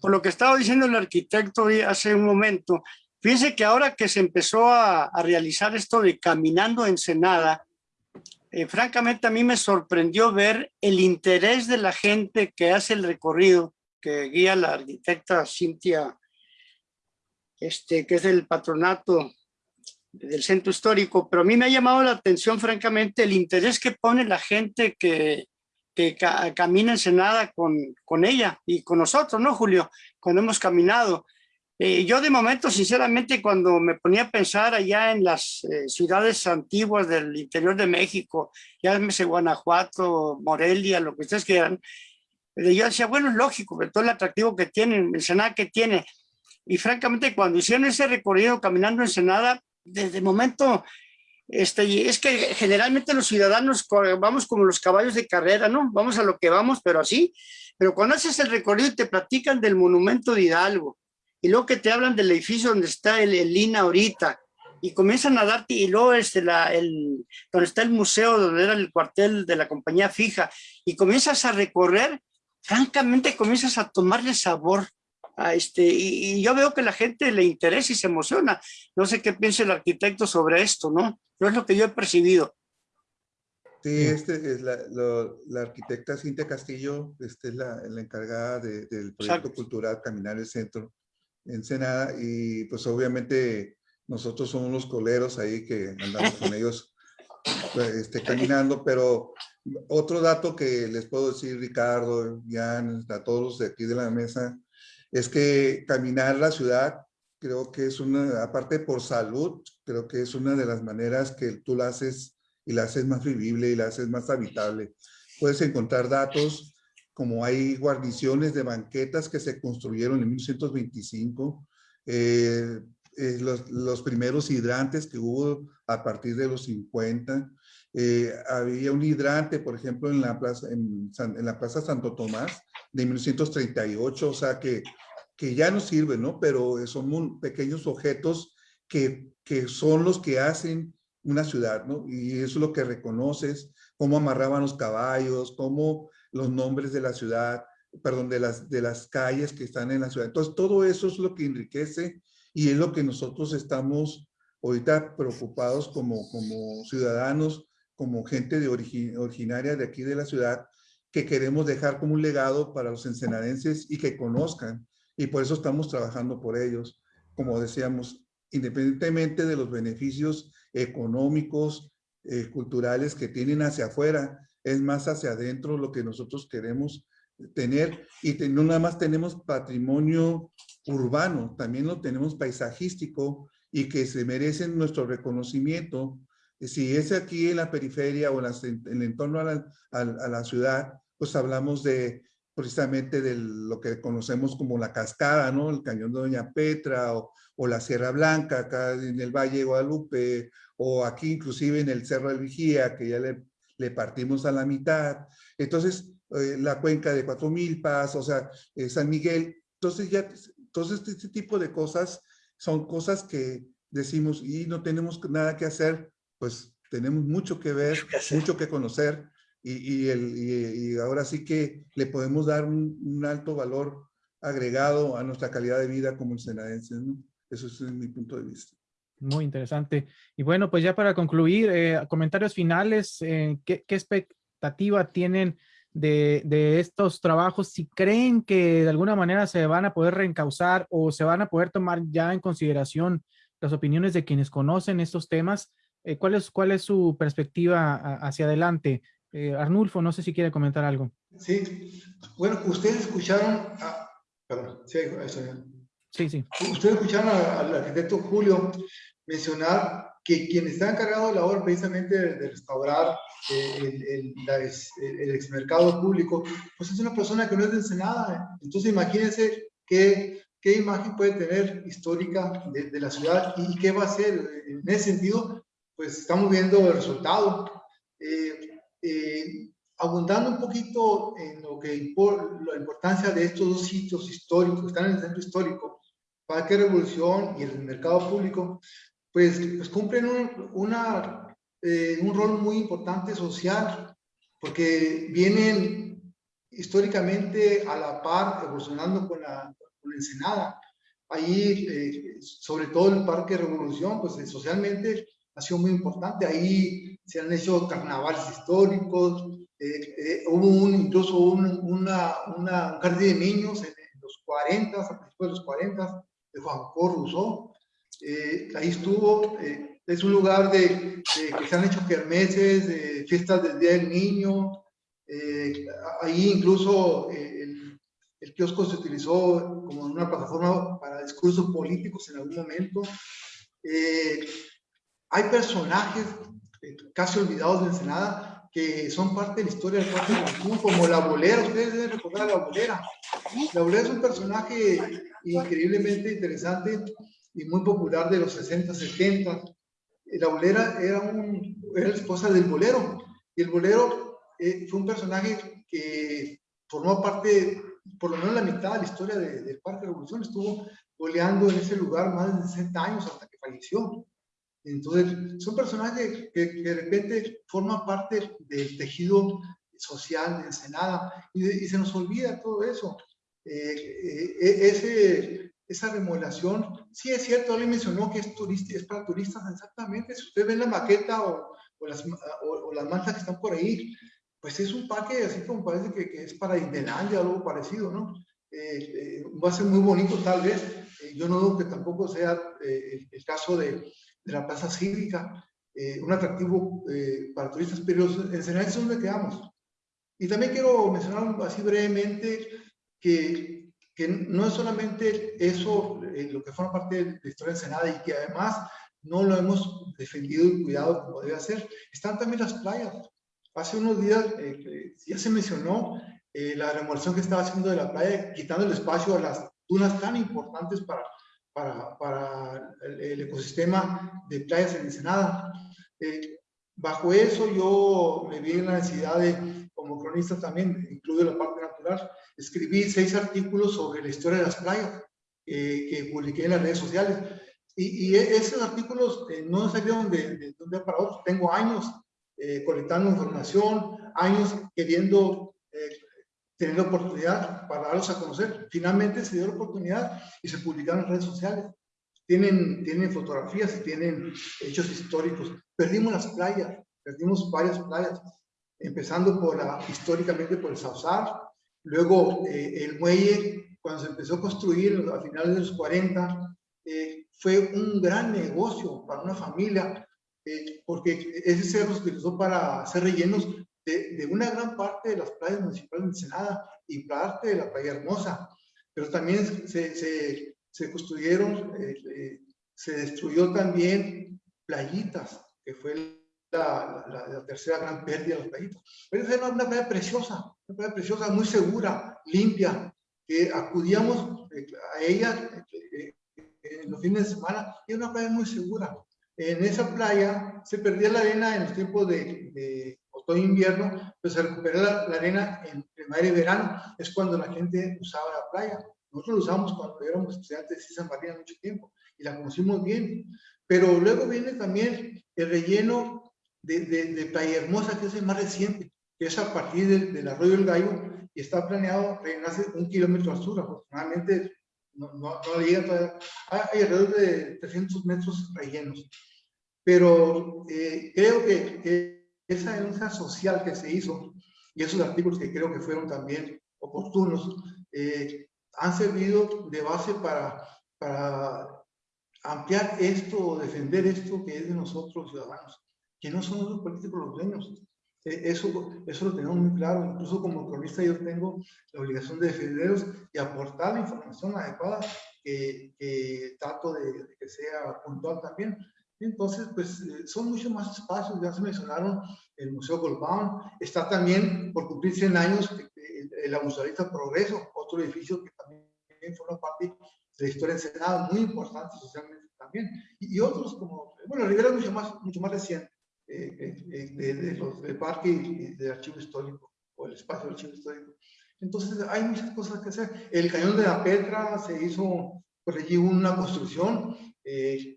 Por lo que estaba diciendo el arquitecto hace un momento, fíjense que ahora que se empezó a, a realizar esto de caminando Ensenada, eh, francamente a mí me sorprendió ver el interés de la gente que hace el recorrido, que guía la arquitecta Cintia, este, que es del patronato del centro histórico, pero a mí me ha llamado la atención francamente el interés que pone la gente que, que camina en Senada con, con ella y con nosotros, ¿no, Julio? Cuando hemos caminado. Eh, yo de momento, sinceramente, cuando me ponía a pensar allá en las eh, ciudades antiguas del interior de México, ya sé Guanajuato, Morelia, lo que ustedes quieran, eh, yo decía, bueno, es lógico, pero todo el atractivo que tiene, el Ensenada que tiene. Y francamente, cuando hicieron ese recorrido caminando en Ensenada, desde momento, este, es que generalmente los ciudadanos vamos como los caballos de carrera, ¿no? Vamos a lo que vamos, pero así. Pero cuando haces el recorrido y te platican del monumento de Hidalgo, y luego que te hablan del edificio donde está el, el INA ahorita, y comienzan a darte, y luego este, la, el, donde está el museo, donde era el cuartel de la compañía fija, y comienzas a recorrer, francamente comienzas a tomarle sabor a este, y, yo veo que la gente le interesa y se emociona. No sé qué piensa el arquitecto sobre esto, ¿no? No es lo que yo he percibido. Sí, este es la, la arquitecta Cintia Castillo, este es la, la encargada del proyecto cultural Caminar el Centro. Ensenada y pues obviamente nosotros somos los coleros ahí que andamos con ellos pues, este, caminando, pero otro dato que les puedo decir Ricardo, Jan, a todos de aquí de la mesa, es que caminar la ciudad creo que es una, aparte por salud, creo que es una de las maneras que tú la haces y la haces más vivible y la haces más habitable. Puedes encontrar datos como hay guarniciones de banquetas que se construyeron en 1925, eh, eh, los, primeros hidrantes que hubo a partir de los 50, eh, había un hidrante, por ejemplo, en la, plaza, en, la Plaza Santo Tomás de 1938, o sea que, que ya no sirve, ¿no? Pero son pequeños objetos que, que son los que hacen una ciudad, ¿no? Y eso es lo que reconoces, cómo amarraban los caballos, cómo los nombres de la ciudad, perdón, de las, de las calles que están en la ciudad. Entonces, todo eso es lo que enriquece y es lo que nosotros estamos ahorita preocupados como, como ciudadanos, como gente de originaria de aquí de la ciudad, que queremos dejar como un legado para los ensenadenses y que conozcan. Y por eso estamos trabajando por ellos. Como decíamos, independientemente de los beneficios económicos, eh, culturales que tienen hacia afuera, es más hacia adentro lo que nosotros queremos tener y no nada más tenemos patrimonio urbano, también lo tenemos paisajístico y que se merecen nuestro reconocimiento. Si es aquí en la periferia o en, el entorno a la, ciudad, pues hablamos de precisamente de lo que conocemos como la cascada, ¿no? El cañón de Doña Petra o, la Sierra Blanca acá en el Valle de Guadalupe o aquí inclusive en el Cerro del Vigía que ya le, le partimos a la mitad. Entonces, eh, la cuenca de Cuatro Milpas, o sea, eh, San Miguel. Entonces ya, entonces este tipo de cosas son cosas que decimos y no tenemos nada que hacer, pues tenemos mucho que ver, mucho que conocer y, y, el, y, ahora sí que le podemos dar un, un, alto valor agregado a nuestra calidad de vida como senadenses, ¿no? Eso es mi punto de vista. Muy interesante. Y bueno, pues ya para concluir, eh, comentarios finales, eh, ¿qué, ¿qué, expectativa tienen de, de, estos trabajos? Si creen que de alguna manera se van a poder reencauzar o se van a poder tomar ya en consideración las opiniones de quienes conocen estos temas, eh, ¿cuál, es, ¿cuál es su perspectiva hacia adelante? Eh, Arnulfo, no sé si quiere comentar algo. Sí, bueno, ustedes escucharon, perdón, sí, eso ya. Sí, sí. Ustedes escucharon al arquitecto Julio mencionar que quien está encargado de la obra precisamente de, de restaurar eh, el, el, la, el, exmercado público, pues es una persona que no es de Ensenada. Entonces imagínense qué, qué imagen puede tener histórica de, de, la ciudad y qué va a hacer. En ese sentido, pues estamos viendo el resultado. Eh, eh, abundando un poquito en lo que impor, la importancia de estos dos sitios históricos están en el centro histórico, Parque Revolución y el mercado público, pues, pues cumplen un, una, eh, un rol muy importante social, porque vienen históricamente a la par, evolucionando con la, con la Ensenada. Ahí, eh, sobre todo el Parque Revolución, pues eh, socialmente ha sido muy importante. Ahí se han hecho carnavales históricos, eh, eh, hubo un, incluso un, una, una, un jardín de niños en, en los 40, a principios de los 40, de Juan Cor Rousseau. Eh, ahí estuvo, eh, es un lugar de, de, que se han hecho kermeses, de fiestas del Día del Niño. Eh, ahí incluso el, el, kiosco se utilizó como una plataforma para discursos políticos en algún momento. hay personajes casi olvidados de Ensenada que son parte de la historia del Parque Cancún, como la bolera, ustedes deben recordar a la bolera. La bolera es un personaje increíblemente interesante y muy popular de los 60, 70. La bolera era, un, era la esposa del bolero, y el bolero eh, fue un personaje que formó parte, por lo menos la mitad de la historia de, del Parque de Revolución, estuvo boleando en ese lugar más de 60 años hasta que falleció. Entonces, son personajes que, que, de repente forman parte del tejido social de Ensenada y, y se nos olvida todo eso. Eh, eh, e, ese, esa remodelación, sí es cierto, le mencionó que es, turista, es para turistas, exactamente. Si usted ve la maqueta o, o las, o, o, las mantas que están por ahí, pues es un parque así como parece que, que es para Indelandia o algo parecido, ¿no? Eh, eh, va a ser muy bonito tal vez. Eh, yo no dudo que tampoco sea el, el caso de, de la plaza cívica, eh, un atractivo eh, para turistas, pero en general es donde quedamos. Y también quiero mencionar así brevemente que, que no es solamente eso eh, lo que forma parte de la historia de Ensenada y que además no lo hemos defendido y cuidado como debe ser. Están también las playas. Hace unos días ya se mencionó la remodelación que estaba haciendo de la playa, quitando el espacio a las dunas tan importantes para para, para el, el, ecosistema de playas en Ensenada. Eh, bajo eso yo me vi en la necesidad de, como cronista también, incluyo la parte natural, escribí seis artículos sobre la historia de las playas eh, que publiqué en las redes sociales. Y, y esos artículos eh, no salieron de, de, un día para otro. Tengo años eh, colectando información, años queriendo eh, tener la oportunidad para darlos a conocer. Finalmente se dio la oportunidad y se publicaron en redes sociales. Tienen, tienen fotografías y tienen hechos históricos. Perdimos las playas, perdimos varias playas, empezando por la, históricamente por el Sausar, luego eh, el muelle, cuando se empezó a construir a finales de los 40, eh, fue un gran negocio para una familia, eh, porque ese cerro se utilizó para hacer rellenos de, de, una gran parte de las playas municipales de Ensenada y parte de la playa hermosa, pero también se, se, se construyeron, eh, eh, se destruyó también playitas, que fue la, la, la, tercera gran pérdida de las playitas. Pero esa era una playa preciosa, una playa preciosa, muy segura, limpia, que acudíamos eh, a ella eh, en los fines de semana, y una playa muy segura. En esa playa se perdía la arena en los tiempos de, de otoño e invierno, pero se recupera la, arena en primavera y verano, es cuando la gente usaba la playa. Nosotros lo usamos cuando éramos estudiantes de San Martín mucho tiempo y la conocimos bien. Pero luego viene también el relleno de, de, Playa Hermosa, que es el más reciente, que es a partir del, arroyo del Gallo y está planeado rellenarse un kilómetro al sur. Afortunadamente no, no, no llega todavía. Hay alrededor de 300 metros rellenos. Pero eh, creo que, esa denuncia social que se hizo y esos artículos que creo que fueron también oportunos, eh, han servido de base para, para ampliar esto o defender esto que es de nosotros ciudadanos, que no son los políticos los dueños. E, eso, eso lo tenemos muy claro, incluso como cronista yo tengo la obligación de defenderlos y aportar la información adecuada que, que trato de, que sea puntual también. Entonces, pues eh, son muchos más espacios, ya se mencionaron el Museo Goldbaum, está también por cumplir 100 años el Abusadista Progreso, otro edificio que también forma parte de la historia Senado, muy importante socialmente también, y, otros como, bueno, Rivera es mucho más, mucho más reciente, de, de, los del parque y del archivo histórico, o el espacio del archivo histórico. Entonces hay muchas cosas que hacer. El cañón de la Petra se hizo por allí una construcción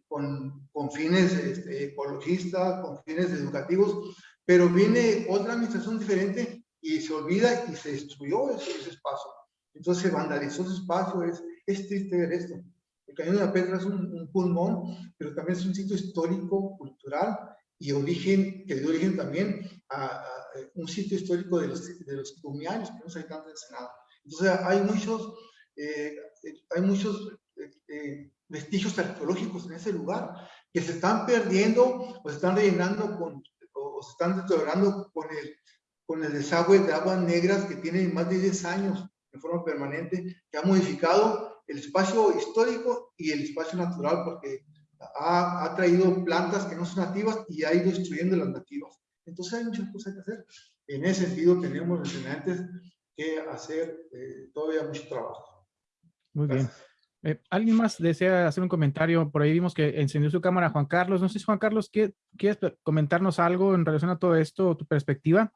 con, con, fines este, ecologistas, con fines educativos, pero viene otra administración diferente y se olvida y se destruyó ese, ese espacio. Entonces se vandalizó ese espacio, es, es triste ver esto. El Cañón de la Pedra es un, pulmón, pero también es un sitio histórico, cultural y origen, que dio origen también a, un sitio histórico de los, de los cumianos, se habitantes del Senado. Entonces hay muchos, eh, hay muchos eh, eh, vestigios arqueológicos en ese lugar que se están perdiendo o se están rellenando con, o, se están deteriorando con el, con el desagüe de aguas negras que tienen más de 10 años en forma permanente, que ha modificado el espacio histórico y el espacio natural porque ha, ha, traído plantas que no son nativas y ha ido destruyendo las nativas. Entonces hay muchas cosas que hacer. En ese sentido tenemos los estudiantes que hacer eh, todavía mucho trabajo. Muy bien. Eh, ¿Alguien más desea hacer un comentario? Por ahí vimos que encendió su cámara Juan Carlos. No sé si Juan Carlos, ¿quieres comentarnos algo en relación a todo esto, tu perspectiva?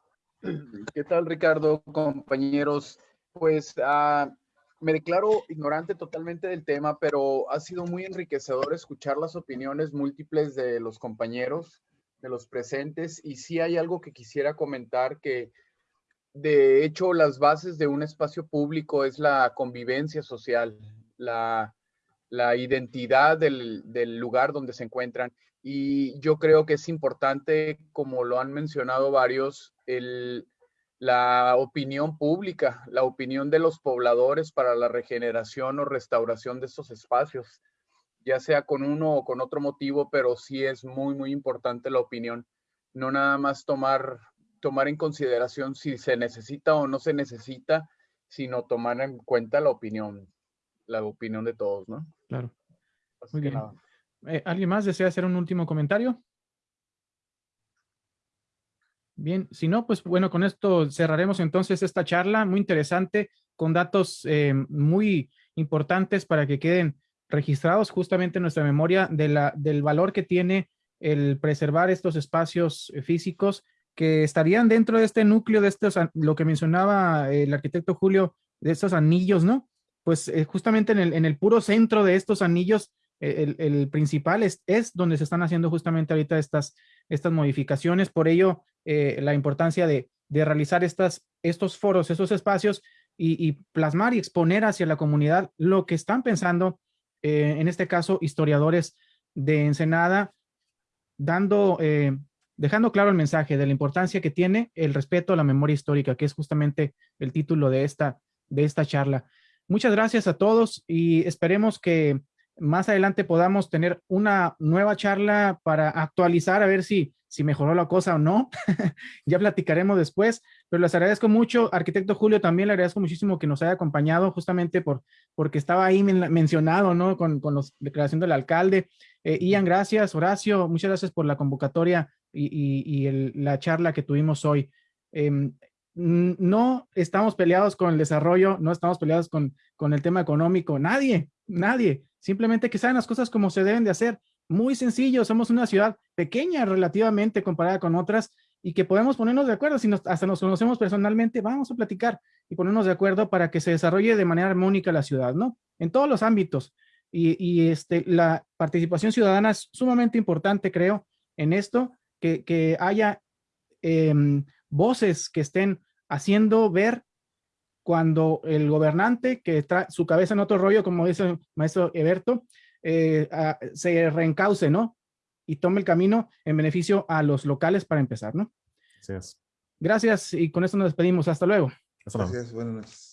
¿Qué tal, Ricardo, compañeros? Pues ah, me declaro ignorante totalmente del tema, pero ha sido muy enriquecedor escuchar las opiniones múltiples de los compañeros, de los presentes, y sí hay algo que quisiera comentar que de hecho las bases de un espacio público es la convivencia social, la, identidad del, del lugar donde se encuentran. Y yo creo que es importante, como lo han mencionado varios, el, la opinión pública, la opinión de los pobladores para la regeneración o restauración de estos espacios, ya sea con uno o con otro motivo, pero sí es muy, muy importante la opinión. No nada más tomar, tomar en consideración si se necesita o no se necesita, sino tomar en cuenta la opinión, la opinión de todos, ¿no? Claro. muy bien. Eh, ¿Alguien más desea hacer un último comentario? Bien, si no, pues bueno, con esto cerraremos entonces esta charla muy interesante con datos eh, muy importantes para que queden registrados justamente en nuestra memoria de del valor que tiene el preservar estos espacios eh, físicos que estarían dentro de este núcleo de estos, lo que mencionaba el arquitecto Julio, de estos anillos, ¿no? Pues eh, justamente en el, en el, puro centro de estos anillos, el, el, principal es, es donde se están haciendo justamente ahorita estas, estas modificaciones. Por ello, eh, la importancia de, realizar estas, estos foros, esos espacios y, plasmar y exponer hacia la comunidad lo que están pensando, eh, en este caso, historiadores de Ensenada, dando, eh, dejando claro el mensaje de la importancia que tiene el respeto a la memoria histórica, que es justamente el título de esta, de esta charla. Muchas gracias a todos y esperemos que más adelante podamos tener una nueva charla para actualizar, a ver si si mejoró la cosa o no. ya platicaremos después, pero les agradezco mucho. Arquitecto Julio, también le agradezco muchísimo que nos haya acompañado justamente por, porque estaba ahí mencionado, ¿no? Con, con la declaración del alcalde. Eh, Ian, gracias. Horacio, muchas gracias por la convocatoria y, la charla que tuvimos hoy. Em, no estamos peleados con el desarrollo, no estamos peleados con, con el tema económico, nadie, nadie. Simplemente que saben las cosas como se deben de hacer. Muy sencillo, somos una ciudad pequeña relativamente comparada con otras y que podemos ponernos de acuerdo. Si nos, hasta nos conocemos personalmente, vamos a platicar y ponernos de acuerdo para que se desarrolle de manera armónica la ciudad, ¿no? En todos los ámbitos. Y, y este, la participación ciudadana es sumamente importante, creo, en esto, que, que haya eh, voces que estén haciendo ver cuando el gobernante que trae su cabeza en otro rollo, como dice el maestro Eberto, eh, a, se reencauce, ¿no? Y tome el camino en beneficio a los locales para empezar, ¿no? Así es. Gracias y con esto nos despedimos. Hasta luego. Hasta luego. Gracias, buenas noches.